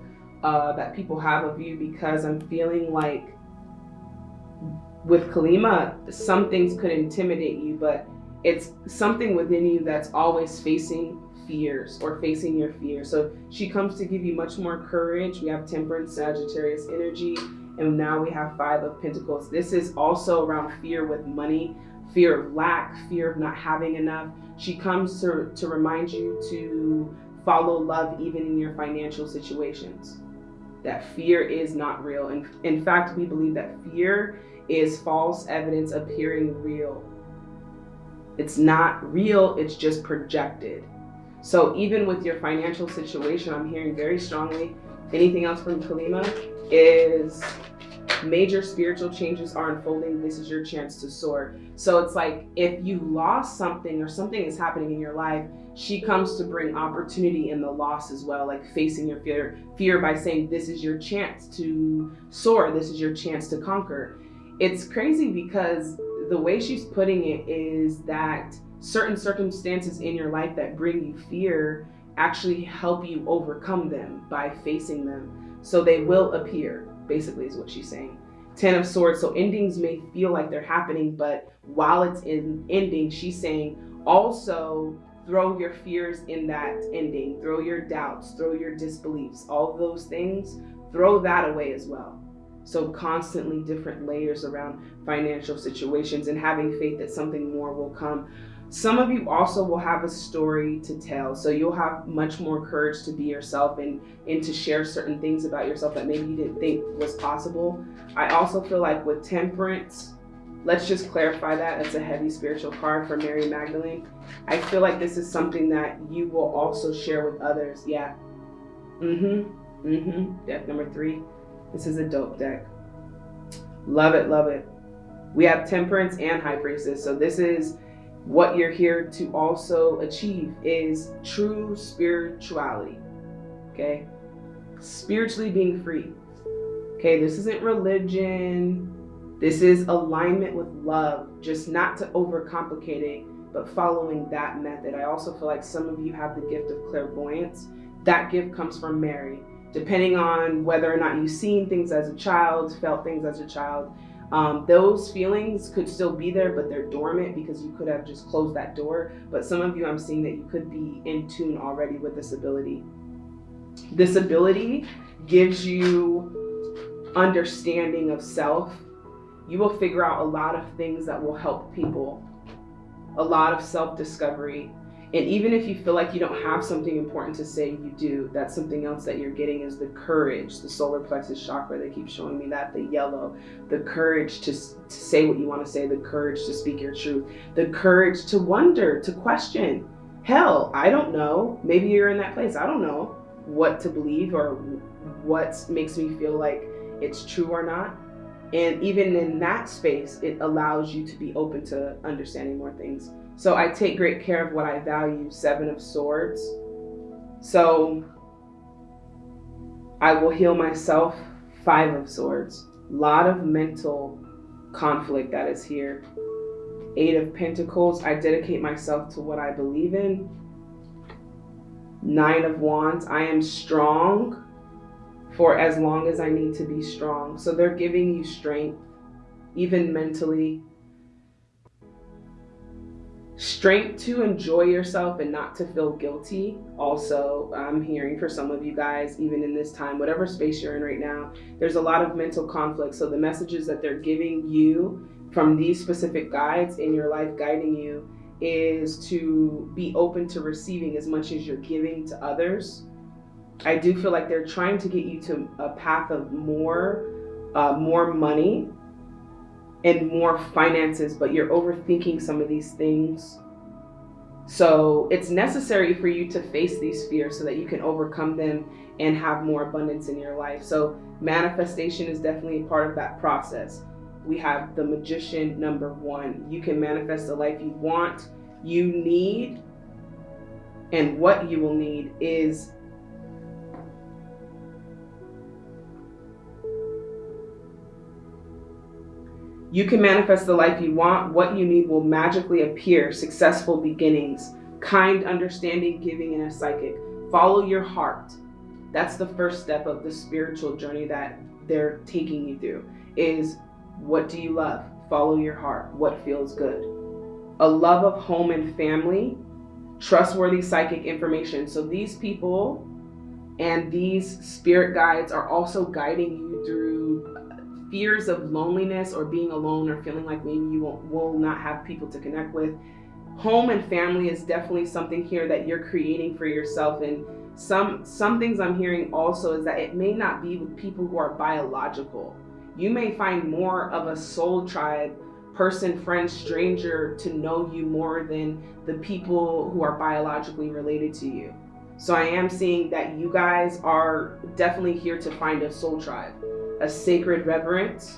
uh, that people have of you because I'm feeling like with Kalima, some things could intimidate you, but it's something within you that's always facing fears or facing your fear. So she comes to give you much more courage. We have Temperance, Sagittarius energy, and now we have Five of Pentacles. This is also around fear with money, fear of lack, fear of not having enough. She comes to, to remind you to follow love even in your financial situations. That fear is not real. And in fact, we believe that fear is false evidence appearing real. It's not real, it's just projected. So even with your financial situation, I'm hearing very strongly, anything else from Kalima is major spiritual changes are unfolding. This is your chance to soar. So it's like if you lost something or something is happening in your life, she comes to bring opportunity in the loss as well, like facing your fear, fear by saying, this is your chance to soar. This is your chance to conquer. It's crazy because the way she's putting it is that certain circumstances in your life that bring you fear actually help you overcome them by facing them. So they will appear, basically, is what she's saying. Ten of Swords. So endings may feel like they're happening, but while it's in ending, she's saying also throw your fears in that ending, throw your doubts, throw your disbeliefs, all those things, throw that away as well. So constantly different layers around financial situations and having faith that something more will come. Some of you also will have a story to tell. So you'll have much more courage to be yourself and, and to share certain things about yourself that maybe you didn't think was possible. I also feel like with temperance, let's just clarify that. it's a heavy spiritual card for Mary Magdalene. I feel like this is something that you will also share with others. Yeah. Mm-hmm. Mm-hmm. Deck number three. This is a dope deck. Love it, love it. We have temperance and high priestess. So this is what you're here to also achieve is true spirituality. Okay? Spiritually being free. Okay, this isn't religion. This is alignment with love, just not to overcomplicate it, but following that method. I also feel like some of you have the gift of clairvoyance. That gift comes from Mary. Depending on whether or not you've seen things as a child, felt things as a child, um, those feelings could still be there, but they're dormant because you could have just closed that door. But some of you, I'm seeing that you could be in tune already with this ability. This ability gives you understanding of self. You will figure out a lot of things that will help people, a lot of self discovery, and even if you feel like you don't have something important to say, you do. That's something else that you're getting is the courage, the solar plexus chakra. They keep showing me that, the yellow, the courage to, to say what you want to say, the courage to speak your truth, the courage to wonder, to question. Hell, I don't know. Maybe you're in that place. I don't know what to believe or what makes me feel like it's true or not. And even in that space, it allows you to be open to understanding more things. So I take great care of what I value, Seven of Swords. So I will heal myself, Five of Swords. Lot of mental conflict that is here. Eight of Pentacles, I dedicate myself to what I believe in. Nine of Wands, I am strong for as long as I need to be strong. So they're giving you strength, even mentally. Strength to enjoy yourself and not to feel guilty. Also, I'm hearing for some of you guys, even in this time, whatever space you're in right now, there's a lot of mental conflict. So the messages that they're giving you from these specific guides in your life guiding you is to be open to receiving as much as you're giving to others. I do feel like they're trying to get you to a path of more, uh, more money and more finances, but you're overthinking some of these things. So it's necessary for you to face these fears so that you can overcome them and have more abundance in your life. So manifestation is definitely a part of that process we have the magician number one. You can manifest the life you want, you need, and what you will need is You can manifest the life you want. What you need will magically appear. Successful beginnings, kind understanding, giving, and a psychic. Follow your heart. That's the first step of the spiritual journey that they're taking you through is what do you love? Follow your heart. What feels good? A love of home and family, trustworthy psychic information. So these people and these spirit guides are also guiding you fears of loneliness or being alone or feeling like maybe you will, will not have people to connect with. Home and family is definitely something here that you're creating for yourself and some some things I'm hearing also is that it may not be with people who are biological you may find more of a soul tribe person, friend, stranger to know you more than the people who are biologically related to you. So I am seeing that you guys are definitely here to find a soul tribe, a sacred reverence,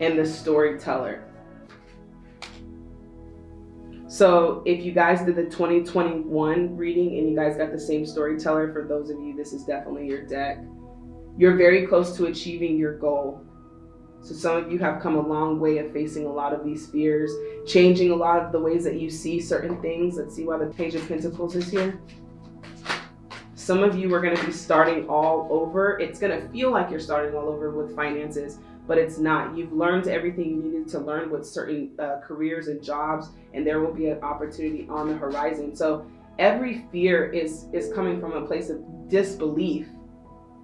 and the storyteller. So if you guys did the 2021 reading and you guys got the same storyteller, for those of you, this is definitely your deck. You're very close to achieving your goal. So some of you have come a long way of facing a lot of these fears, changing a lot of the ways that you see certain things. Let's see why the Page of Pentacles is here. Some of you are going to be starting all over. It's going to feel like you're starting all over with finances, but it's not. You've learned everything you needed to learn with certain uh, careers and jobs, and there will be an opportunity on the horizon. So every fear is, is coming from a place of disbelief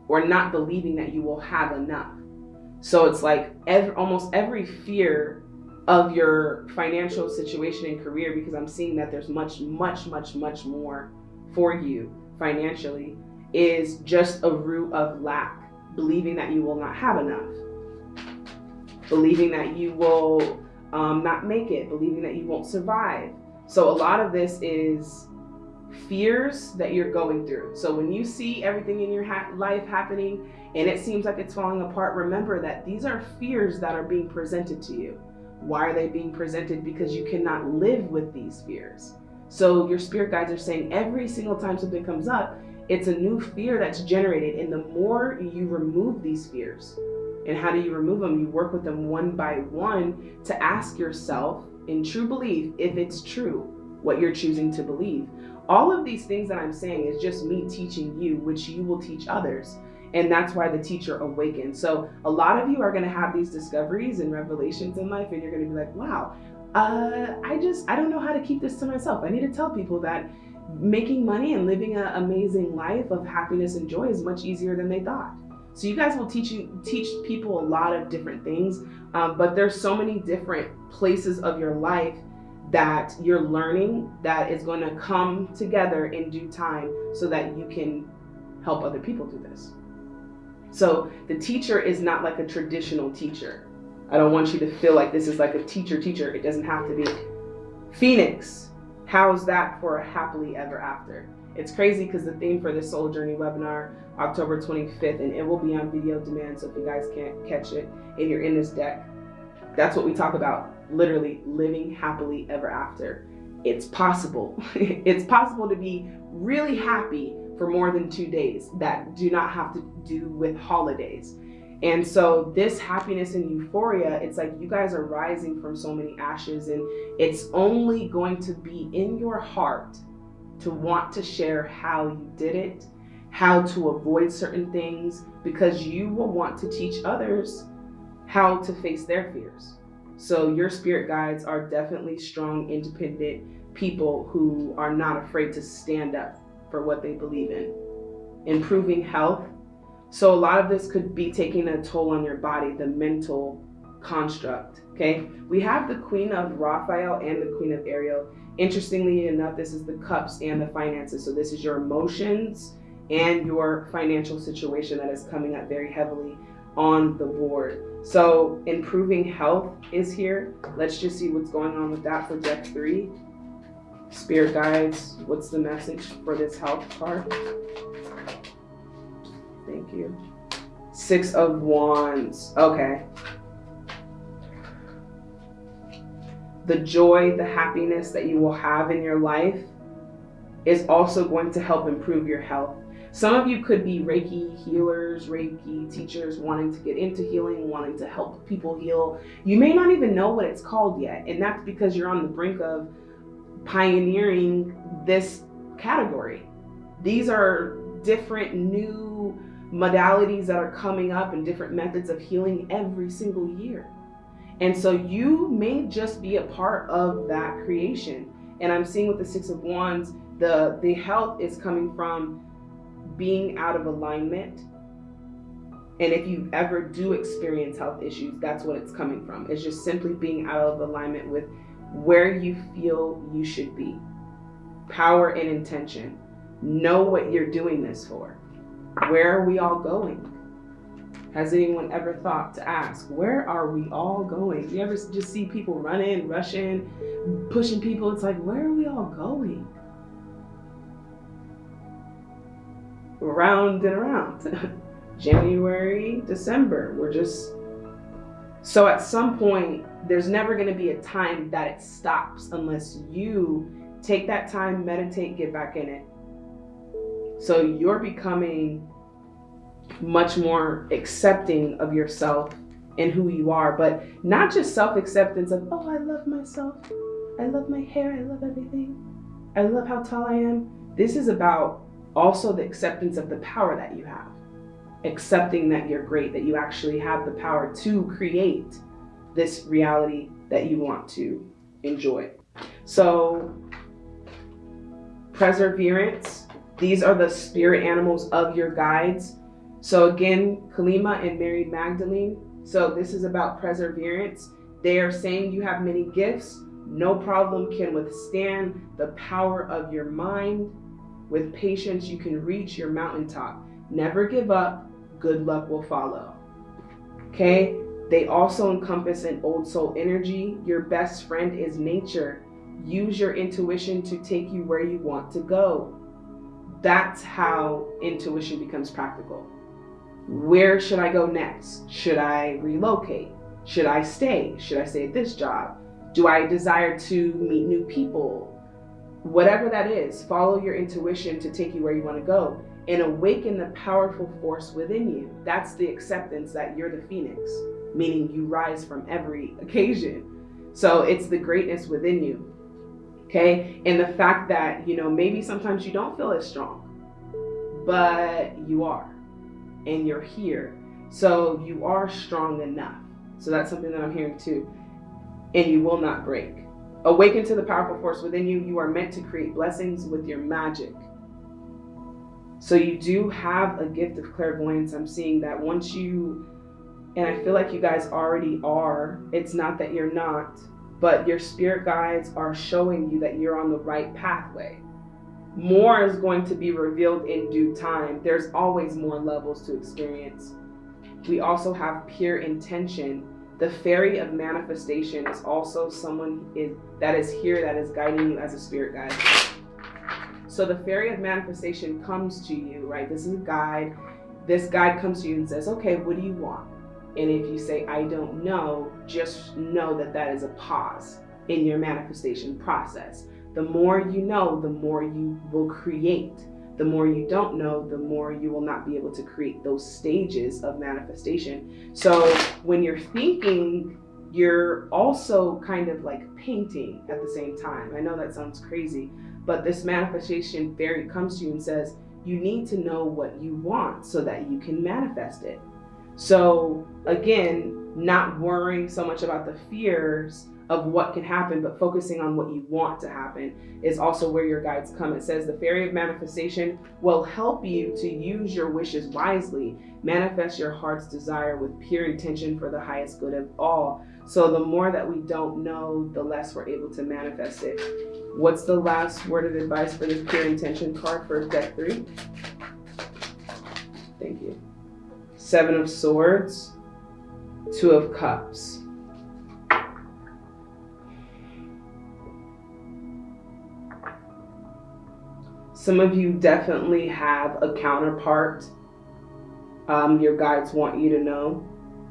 or not believing that you will have enough. So it's like every, almost every fear of your financial situation and career, because I'm seeing that there's much, much, much, much more for you financially, is just a root of lack, believing that you will not have enough, believing that you will um, not make it, believing that you won't survive. So a lot of this is fears that you're going through. So when you see everything in your ha life happening and it seems like it's falling apart, remember that these are fears that are being presented to you. Why are they being presented? Because you cannot live with these fears. So your spirit guides are saying every single time something comes up, it's a new fear that's generated. And the more you remove these fears, and how do you remove them? You work with them one by one to ask yourself in true belief if it's true what you're choosing to believe. All of these things that I'm saying is just me teaching you, which you will teach others. And that's why the teacher awakens. So a lot of you are going to have these discoveries and revelations in life, and you're going to be like, wow, uh, I just, I don't know how to keep this to myself. I need to tell people that making money and living an amazing life of happiness and joy is much easier than they thought. So you guys will teach you teach people a lot of different things, um, but there's so many different places of your life that you're learning that is going to come together in due time so that you can help other people do this. So the teacher is not like a traditional teacher. I don't want you to feel like this is like a teacher teacher. It doesn't have to be. Phoenix, how's that for a happily ever after? It's crazy because the theme for this Soul Journey webinar, October 25th, and it will be on video demand. So if you guys can't catch it and you're in this deck, that's what we talk about literally living happily ever after. It's possible. it's possible to be really happy for more than two days that do not have to do with holidays. And so this happiness and euphoria, it's like you guys are rising from so many ashes and it's only going to be in your heart to want to share how you did it, how to avoid certain things because you will want to teach others how to face their fears. So your spirit guides are definitely strong, independent people who are not afraid to stand up for what they believe in. Improving health. So a lot of this could be taking a toll on your body, the mental construct. Okay, we have the Queen of Raphael and the Queen of Ariel. Interestingly enough, this is the cups and the finances. So this is your emotions and your financial situation that is coming up very heavily on the board. So improving health is here. Let's just see what's going on with that for deck three. Spirit guides, what's the message for this health card? Thank you. Six of Wands. Okay. The joy, the happiness that you will have in your life is also going to help improve your health. Some of you could be Reiki healers, Reiki teachers wanting to get into healing, wanting to help people heal. You may not even know what it's called yet, and that's because you're on the brink of pioneering this category. These are different new modalities that are coming up and different methods of healing every single year. And so you may just be a part of that creation. And I'm seeing with the Six of Wands, the, the health is coming from being out of alignment. And if you ever do experience health issues, that's what it's coming from. It's just simply being out of alignment with where you feel you should be. Power and intention. Know what you're doing this for. Where are we all going? Has anyone ever thought to ask, where are we all going? You ever just see people running, rushing, pushing people? It's like, where are we all going? Around and around. January, December, we're just. So at some point, there's never going to be a time that it stops unless you take that time, meditate, get back in it. So you're becoming much more accepting of yourself and who you are, but not just self acceptance of, oh, I love myself. I love my hair. I love everything. I love how tall I am. This is about also the acceptance of the power that you have. Accepting that you're great, that you actually have the power to create this reality that you want to enjoy. So, perseverance, these are the spirit animals of your guides. So, again, Kalima and Mary Magdalene. So, this is about perseverance. They are saying you have many gifts. No problem can withstand the power of your mind. With patience, you can reach your mountaintop. Never give up. Good luck will follow. Okay? They also encompass an old soul energy. Your best friend is nature. Use your intuition to take you where you want to go. That's how intuition becomes practical. Where should I go next? Should I relocate? Should I stay? Should I stay at this job? Do I desire to meet new people? Whatever that is, follow your intuition to take you where you want to go and awaken the powerful force within you. That's the acceptance that you're the phoenix meaning you rise from every occasion. So it's the greatness within you. Okay. And the fact that, you know, maybe sometimes you don't feel as strong, but you are and you're here. So you are strong enough. So that's something that I'm hearing too. And you will not break. Awaken to the powerful force within you. You are meant to create blessings with your magic. So you do have a gift of clairvoyance. I'm seeing that once you and I feel like you guys already are. It's not that you're not, but your spirit guides are showing you that you're on the right pathway. More is going to be revealed in due time. There's always more levels to experience. We also have pure intention. The fairy of manifestation is also someone is, that is here that is guiding you as a spirit guide. So the fairy of manifestation comes to you, right? This is a guide. This guide comes to you and says, okay, what do you want? And if you say, I don't know, just know that that is a pause in your manifestation process. The more you know, the more you will create. the more you don't know, the more you will not be able to create those stages of manifestation. So when you're thinking, you're also kind of like painting at the same time. I know that sounds crazy, but this manifestation fairy comes to you and says, you need to know what you want so that you can manifest it. So again, not worrying so much about the fears of what can happen, but focusing on what you want to happen is also where your guides come. It says the fairy of manifestation will help you to use your wishes wisely, manifest your heart's desire with pure intention for the highest good of all. So the more that we don't know, the less we're able to manifest it. What's the last word of advice for this pure intention card for deck three? Thank you. Seven of Swords, Two of Cups. Some of you definitely have a counterpart um, your guides want you to know.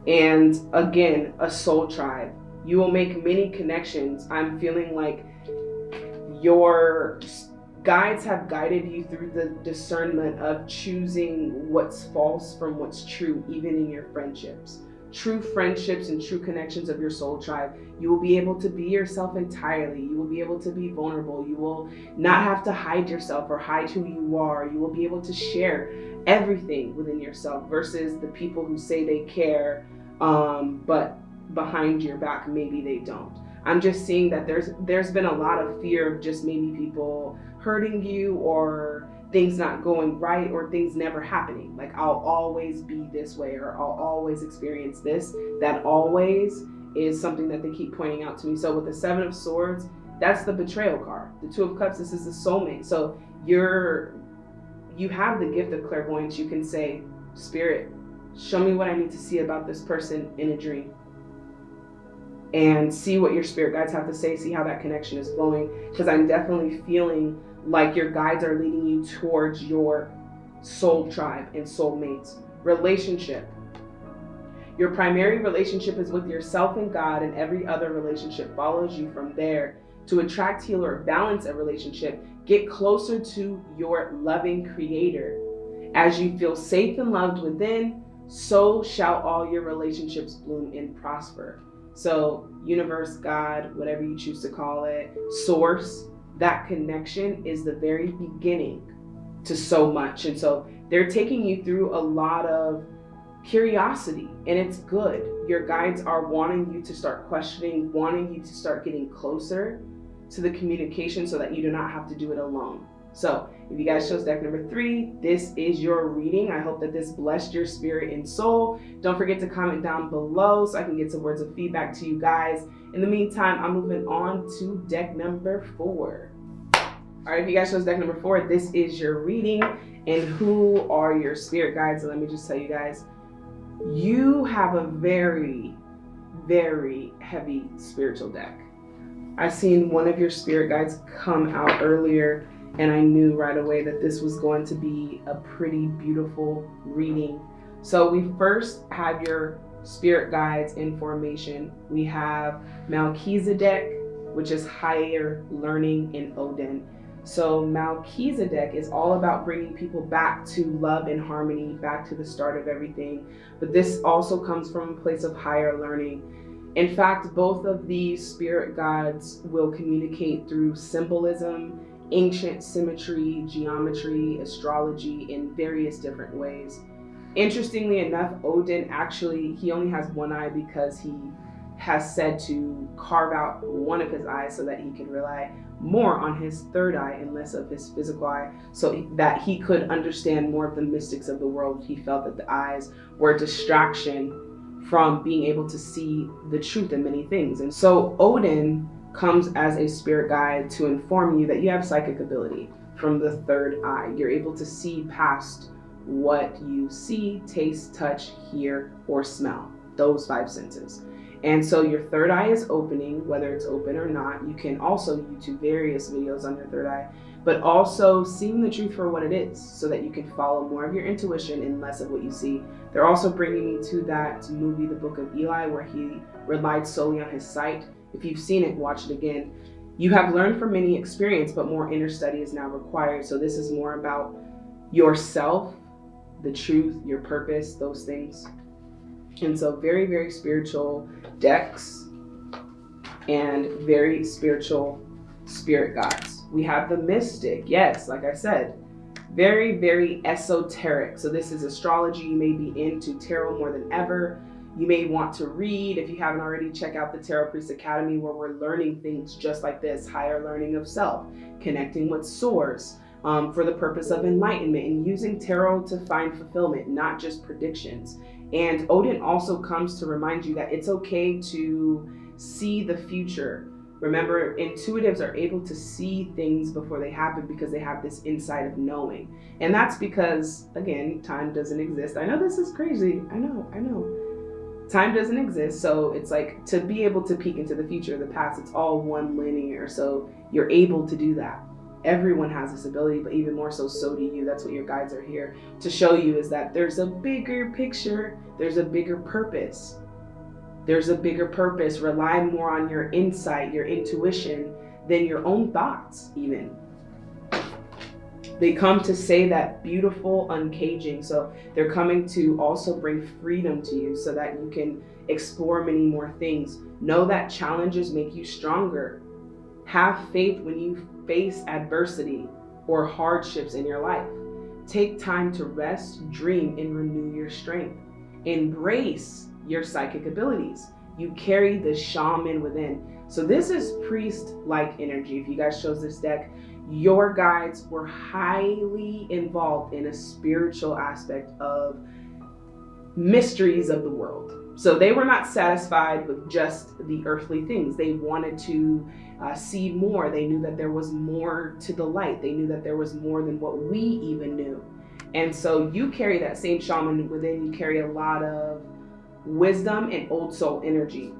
And again, a soul tribe. You will make many connections. I'm feeling like your guides have guided you through the discernment of choosing what's false from what's true, even in your friendships true friendships and true connections of your soul tribe, you will be able to be yourself entirely. You will be able to be vulnerable. You will not have to hide yourself or hide who you are. You will be able to share everything within yourself versus the people who say they care, um, but behind your back, maybe they don't. I'm just seeing that there's there's been a lot of fear of just maybe people hurting you or things not going right or things never happening. Like I'll always be this way or I'll always experience this. That always is something that they keep pointing out to me. So with the Seven of Swords, that's the betrayal card. The Two of Cups, this is the soulmate. So you're you have the gift of clairvoyance. You can say, Spirit, show me what I need to see about this person in a dream. And see what your spirit guides have to say, see how that connection is going. Because I'm definitely feeling like your guides are leading you towards your soul tribe and soulmates. Relationship. Your primary relationship is with yourself and God, and every other relationship follows you from there. To attract, heal, or balance a relationship, get closer to your loving creator. As you feel safe and loved within, so shall all your relationships bloom and prosper. So, universe, God, whatever you choose to call it, source, that connection is the very beginning to so much. And so they're taking you through a lot of curiosity and it's good. Your guides are wanting you to start questioning, wanting you to start getting closer to the communication so that you do not have to do it alone. So if you guys chose deck number three, this is your reading. I hope that this blessed your spirit and soul. Don't forget to comment down below so I can get some words of feedback to you guys. In the meantime, I'm moving on to deck number four. All right, if you guys chose deck number four, this is your reading. And who are your spirit guides? Let me just tell you guys, you have a very, very heavy spiritual deck. I seen one of your spirit guides come out earlier and I knew right away that this was going to be a pretty beautiful reading. So we first have your spirit guides in formation. We have Melchizedek, which is higher learning in Odin. So Melchizedek is all about bringing people back to love and harmony, back to the start of everything. But this also comes from a place of higher learning. In fact, both of these spirit guides will communicate through symbolism ancient symmetry, geometry, astrology in various different ways. Interestingly enough, Odin actually, he only has one eye because he has said to carve out one of his eyes so that he could rely more on his third eye and less of his physical eye so that he could understand more of the mystics of the world. He felt that the eyes were a distraction from being able to see the truth in many things. And so Odin comes as a spirit guide to inform you that you have psychic ability from the third eye. You're able to see past what you see, taste, touch, hear, or smell, those five senses. And so your third eye is opening, whether it's open or not. You can also YouTube various videos on your third eye, but also seeing the truth for what it is so that you can follow more of your intuition and less of what you see. They're also bringing me to that movie, The Book of Eli, where he relied solely on his sight if you've seen it, watch it again. You have learned from many experience, but more inner study is now required. So this is more about yourself, the truth, your purpose, those things. And so, very, very spiritual decks and very spiritual spirit guides. We have the mystic, yes, like I said, very, very esoteric. So, this is astrology. You may be into tarot more than ever. You may want to read, if you haven't already, check out the Tarot Priest Academy where we're learning things just like this higher learning of self, connecting with source um, for the purpose of enlightenment, and using tarot to find fulfillment, not just predictions. And Odin also comes to remind you that it's okay to see the future. Remember, intuitives are able to see things before they happen because they have this insight of knowing. And that's because, again, time doesn't exist. I know this is crazy. I know, I know. Time doesn't exist. So it's like to be able to peek into the future, of the past, it's all one linear. So you're able to do that. Everyone has this ability, but even more so, so do you. That's what your guides are here to show you is that there's a bigger picture, there's a bigger purpose there's a bigger purpose. Rely more on your insight, your intuition, than your own thoughts, even. They come to say that beautiful uncaging. So they're coming to also bring freedom to you so that you can explore many more things. Know that challenges make you stronger. Have faith when you face adversity or hardships in your life. Take time to rest, dream, and renew your strength. Embrace your psychic abilities. You carry the shaman within. So this is priest-like energy. If you guys chose this deck, your guides were highly involved in a spiritual aspect of mysteries of the world. So they were not satisfied with just the earthly things. They wanted to uh, see more. They knew that there was more to the light. They knew that there was more than what we even knew. And so you carry that same shaman within. You carry a lot of wisdom and old soul energy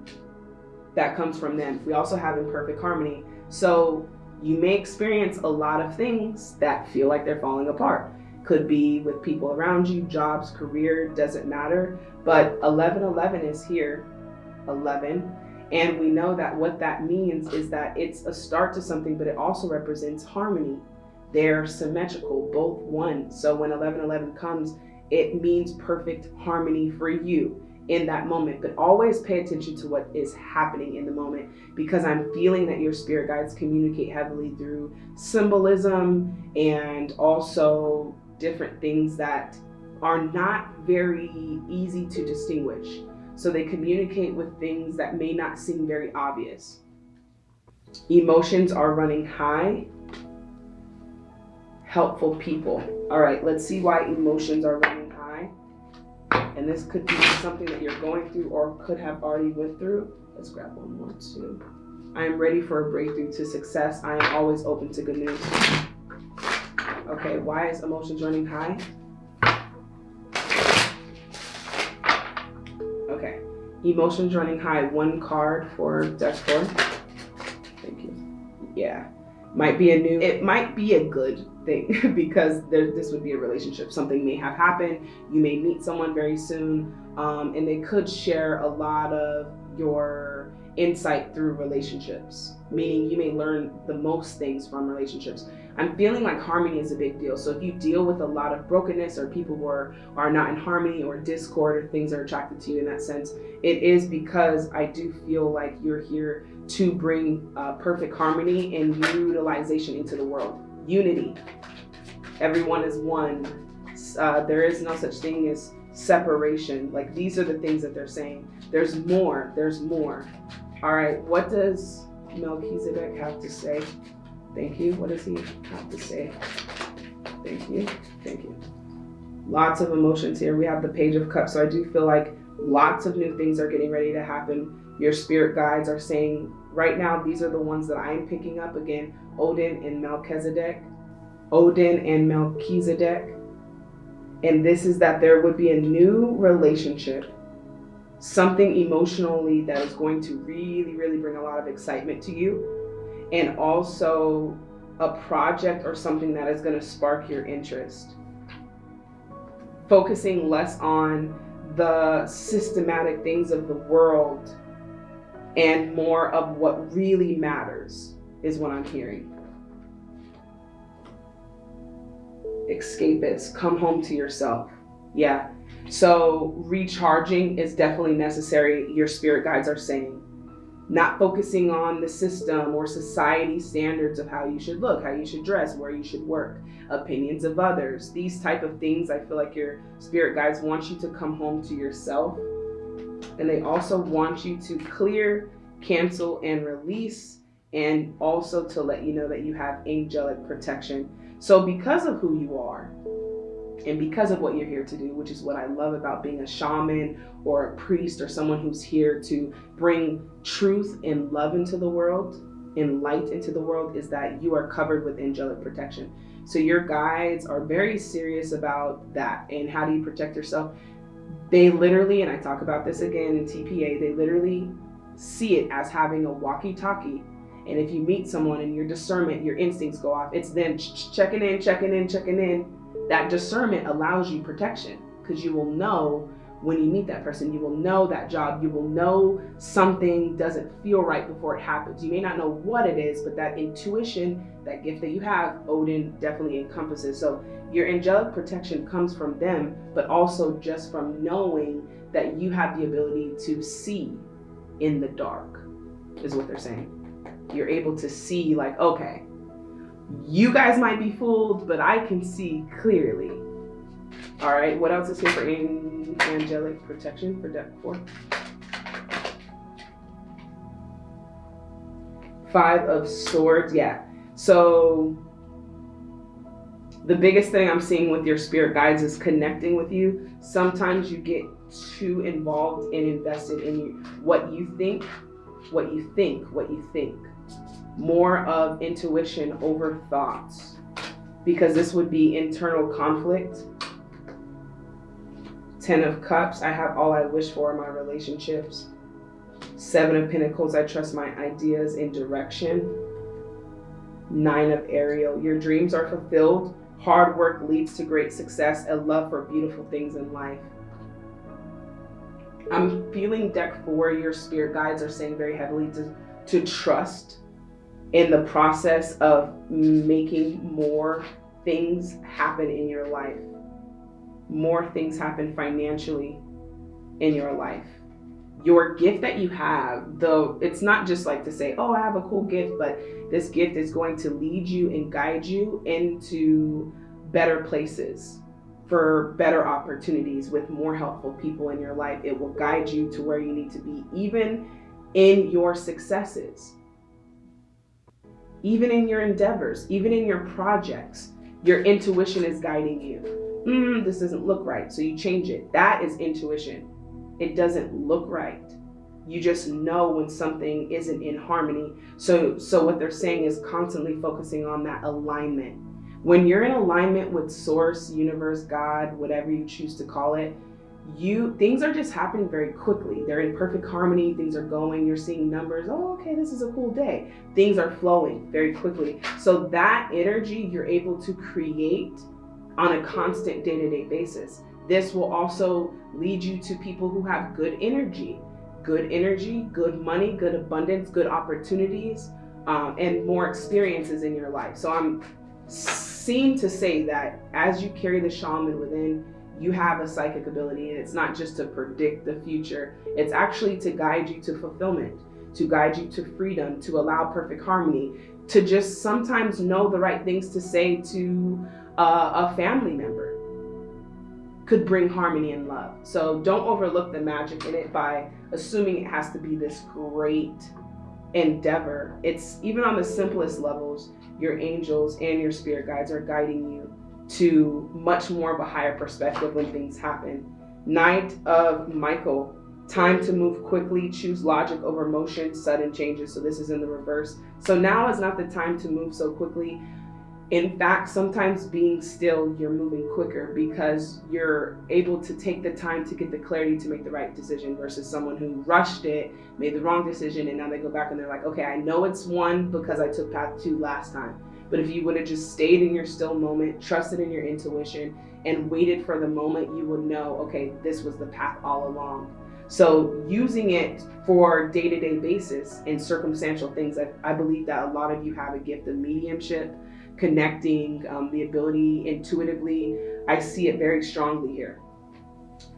that comes from them. We also have imperfect harmony. So you may experience a lot of things that feel like they're falling apart. Could be with people around you, jobs, career, doesn't matter. But 1111 is here, 11. And we know that what that means is that it's a start to something, but it also represents harmony. They're symmetrical, both one. So when 1111 comes, it means perfect harmony for you in that moment, but always pay attention to what is happening in the moment because I'm feeling that your spirit guides communicate heavily through symbolism and also different things that are not very easy to distinguish. So they communicate with things that may not seem very obvious. Emotions are running high. Helpful people. All right, let's see why emotions are running and this could be something that you're going through or could have already went through. Let's grab one more too. I am ready for a breakthrough to success. I am always open to good news. Okay, why is emotions running high? Okay, emotions running high. One card for deck four. Thank you. Yeah, might be a new. It might be a good thing because there, this would be a relationship. Something may have happened. You may meet someone very soon, um, and they could share a lot of your insight through relationships. Meaning, you may learn the most things from relationships. I'm feeling like harmony is a big deal. So if you deal with a lot of brokenness or people who are, are not in harmony or discord or things are attracted to you in that sense, it is because I do feel like you're here to bring uh, perfect harmony and utilization into the world unity. Everyone is one. Uh, there is no such thing as separation. Like these are the things that they're saying. There's more. There's more. All right. What does Melchizedek have to say? Thank you. What does he have to say? Thank you. Thank you. Lots of emotions here. We have the Page of Cups. So I do feel like lots of new things are getting ready to happen. Your spirit guides are saying right now, these are the ones that I'm picking up again Odin and Melchizedek. Odin and Melchizedek. And this is that there would be a new relationship, something emotionally that is going to really, really bring a lot of excitement to you, and also a project or something that is going to spark your interest. Focusing less on the systematic things of the world and more of what really matters is what I'm hearing. Escape escapist, come home to yourself. Yeah. So recharging is definitely necessary, your spirit guides are saying. Not focusing on the system or society standards of how you should look, how you should dress, where you should work, opinions of others. These type of things, I feel like your spirit guides want you to come home to yourself. And they also want you to clear, cancel, and release, and also to let you know that you have angelic protection. So because of who you are, and because of what you're here to do, which is what I love about being a shaman or a priest or someone who's here to bring truth and love into the world, and light into the world, is that you are covered with angelic protection. So your guides are very serious about that. And how do you protect yourself? They literally, and I talk about this again in TPA, they literally see it as having a walkie talkie. And if you meet someone and your discernment, your instincts go off, it's them checking in, checking in, checking in that discernment allows you protection because you will know when you meet that person, you will know that job, you will know something doesn't feel right before it happens. You may not know what it is, but that intuition, that gift that you have, Odin definitely encompasses. So your angelic protection comes from them, but also just from knowing that you have the ability to see in the dark, is what they're saying. You're able to see, like, okay, you guys might be fooled, but I can see clearly. All right, what else is here for angelic protection for deck four? Five of swords, yeah. So the biggest thing I'm seeing with your spirit guides is connecting with you. Sometimes you get too involved and invested in you, what you think, what you think, what you think more of intuition over thoughts because this would be internal conflict. Ten of Cups, I have all I wish for in my relationships. Seven of Pentacles, I trust my ideas and direction. Nine of Ariel, your dreams are fulfilled. Hard work leads to great success and love for beautiful things in life. I'm feeling deck four, your spirit guides are saying very heavily to, to trust in the process of making more things happen in your life, more things happen financially in your life. Your gift that you have, though, it's not just like to say, oh, I have a cool gift, but this gift is going to lead you and guide you into better places for better opportunities with more helpful people in your life. It will guide you to where you need to be, even in your successes even in your endeavors, even in your projects, your intuition is guiding you. Mm, this doesn't look right. So you change it. That is intuition. It doesn't look right. You just know when something isn't in harmony. So, so what they're saying is constantly focusing on that alignment. When you're in alignment with source, universe, God, whatever you choose to call it, you things are just happening very quickly they're in perfect harmony things are going you're seeing numbers oh okay this is a cool day things are flowing very quickly so that energy you're able to create on a constant day-to-day basis. This will also lead you to people who have good energy. Good energy good money good abundance good opportunities um, and more experiences in your life. So i'm seen to say that as you carry the shaman within you have a psychic ability and it's not just to predict the future. It's actually to guide you to fulfillment to guide you to freedom to allow perfect harmony to just sometimes know the right things to say to a family member could bring harmony and love so don't overlook the magic in it by assuming it has to be this great endeavor it's even on the simplest levels your angels and your spirit guides are guiding you to much more of a higher perspective when things happen. Knight of Michael, time to move quickly, choose logic over motion, sudden changes. So this is in the reverse. So now is not the time to move so quickly. In fact, sometimes being still, you're moving quicker because you're able to take the time to get the clarity to make the right decision versus someone who rushed it, made the wrong decision, and now they go back and they're like, okay, I know it's one because I took path two last time. But if you would have just stayed in your still moment, trusted in your intuition, and waited for the moment, you would know, okay, this was the path all along. So using it for day-to-day basis in circumstantial things, I, I believe that a lot of you have a gift of mediumship connecting, um, the ability intuitively. I see it very strongly here.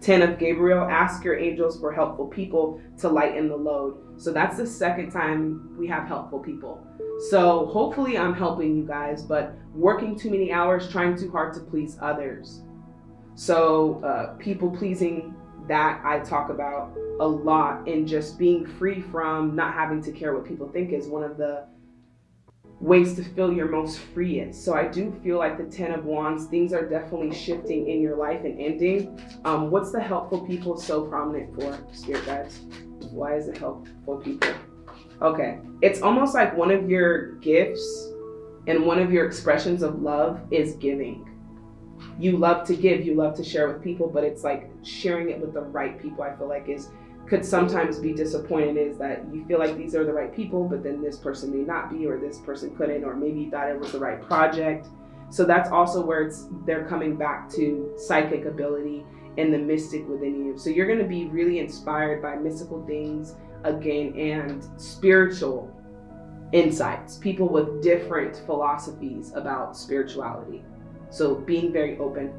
10 of Gabriel, ask your angels for helpful people to lighten the load. So that's the second time we have helpful people. So hopefully I'm helping you guys, but working too many hours, trying too hard to please others. So uh, people pleasing that I talk about a lot and just being free from not having to care what people think is one of the ways to feel your most freest. So I do feel like the Ten of Wands, things are definitely shifting in your life and ending. Um, what's the helpful people so prominent for, Spirit Guides? Why is it helpful people? Okay, it's almost like one of your gifts and one of your expressions of love is giving. You love to give, you love to share with people, but it's like sharing it with the right people, I feel like is could sometimes be disappointed is that you feel like these are the right people, but then this person may not be, or this person couldn't, or maybe you thought it was the right project. So that's also where it's they're coming back to psychic ability and the mystic within you. So you're going to be really inspired by mystical things again and spiritual insights, people with different philosophies about spirituality. So being very open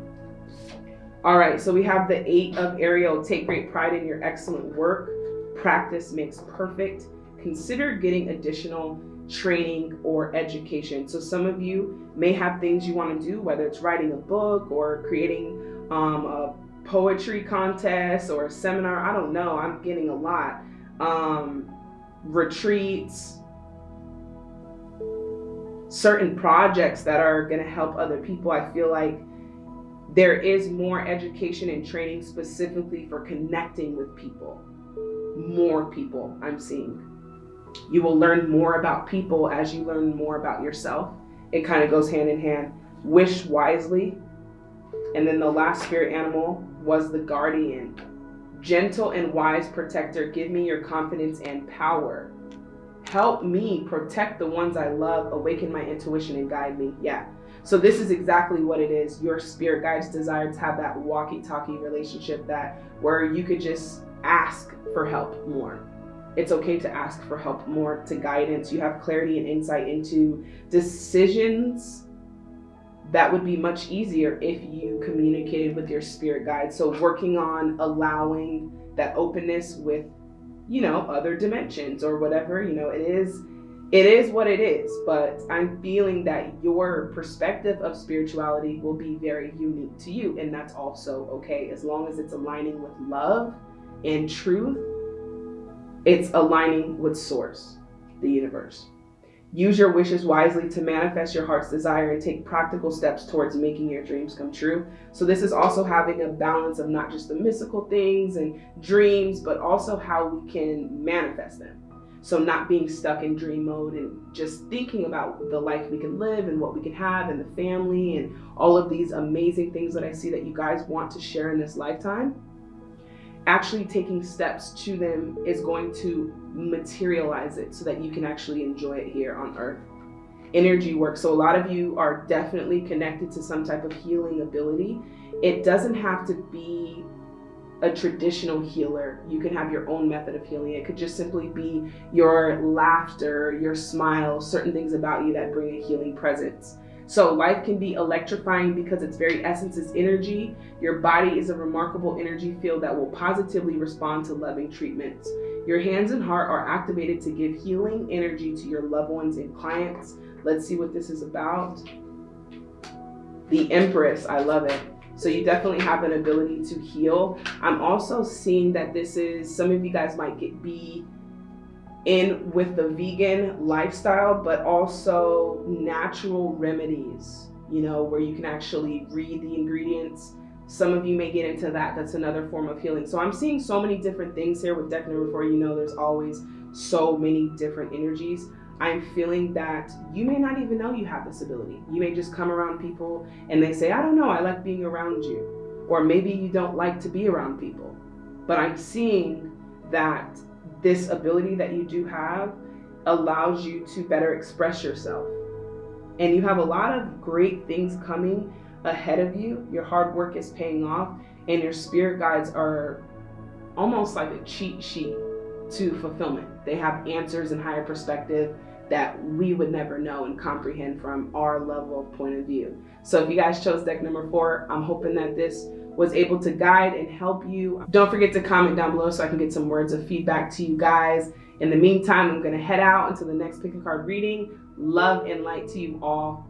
all right, so we have the eight of Ariel. Take great pride in your excellent work. Practice makes perfect. Consider getting additional training or education. So some of you may have things you want to do, whether it's writing a book or creating um, a poetry contest or a seminar. I don't know. I'm getting a lot. Um, retreats, certain projects that are going to help other people. I feel like there is more education and training specifically for connecting with people. More people I'm seeing. You will learn more about people as you learn more about yourself. It kind of goes hand in hand. Wish wisely. And then the last spirit animal was the guardian. Gentle and wise protector, give me your confidence and power. Help me protect the ones I love, awaken my intuition, and guide me. Yeah, so this is exactly what it is. Your spirit guides desire to have that walkie-talkie relationship that where you could just ask for help more. It's okay to ask for help more, to guidance. You have clarity and insight into decisions that would be much easier if you communicated with your spirit guide. So working on allowing that openness with, you know, other dimensions or whatever, you know, it is it is what it is, but I'm feeling that your perspective of spirituality will be very unique to you, and that's also okay as long as it's aligning with love and truth. It's aligning with source, the universe. Use your wishes wisely to manifest your heart's desire and take practical steps towards making your dreams come true. So, this is also having a balance of not just the mystical things and dreams, but also how we can manifest them. So not being stuck in dream mode and just thinking about the life we can live and what we can have and the family and all of these amazing things that I see that you guys want to share in this lifetime. Actually taking steps to them is going to materialize it so that you can actually enjoy it here on earth. Energy work. So a lot of you are definitely connected to some type of healing ability. It doesn't have to be a traditional healer. You can have your own method of healing. It could just simply be your laughter, your smile, certain things about you that bring a healing presence. So life can be electrifying because its very essence is energy. Your body is a remarkable energy field that will positively respond to loving treatments. Your hands and heart are activated to give healing energy to your loved ones and clients. Let's see what this is about. The Empress, I love it. So you definitely have an ability to heal. I'm also seeing that this is, some of you guys might get be in with the vegan lifestyle, but also natural remedies, you know, where you can actually read the ingredients. Some of you may get into that. That's another form of healing. So I'm seeing so many different things here with deck number four. You know, there's always so many different energies. I'm feeling that you may not even know you have this ability. You may just come around people and they say, I don't know, I like being around you. Or maybe you don't like to be around people. But I'm seeing that this ability that you do have allows you to better express yourself. And you have a lot of great things coming ahead of you. Your hard work is paying off, and your spirit guides are almost like a cheat sheet to fulfillment. They have answers and higher perspective that we would never know and comprehend from our level of point of view. So if you guys chose deck number four, I'm hoping that this was able to guide and help you. Don't forget to comment down below so I can get some words of feedback to you guys. In the meantime, I'm gonna head out until the next pick a card reading. Love and light to you all.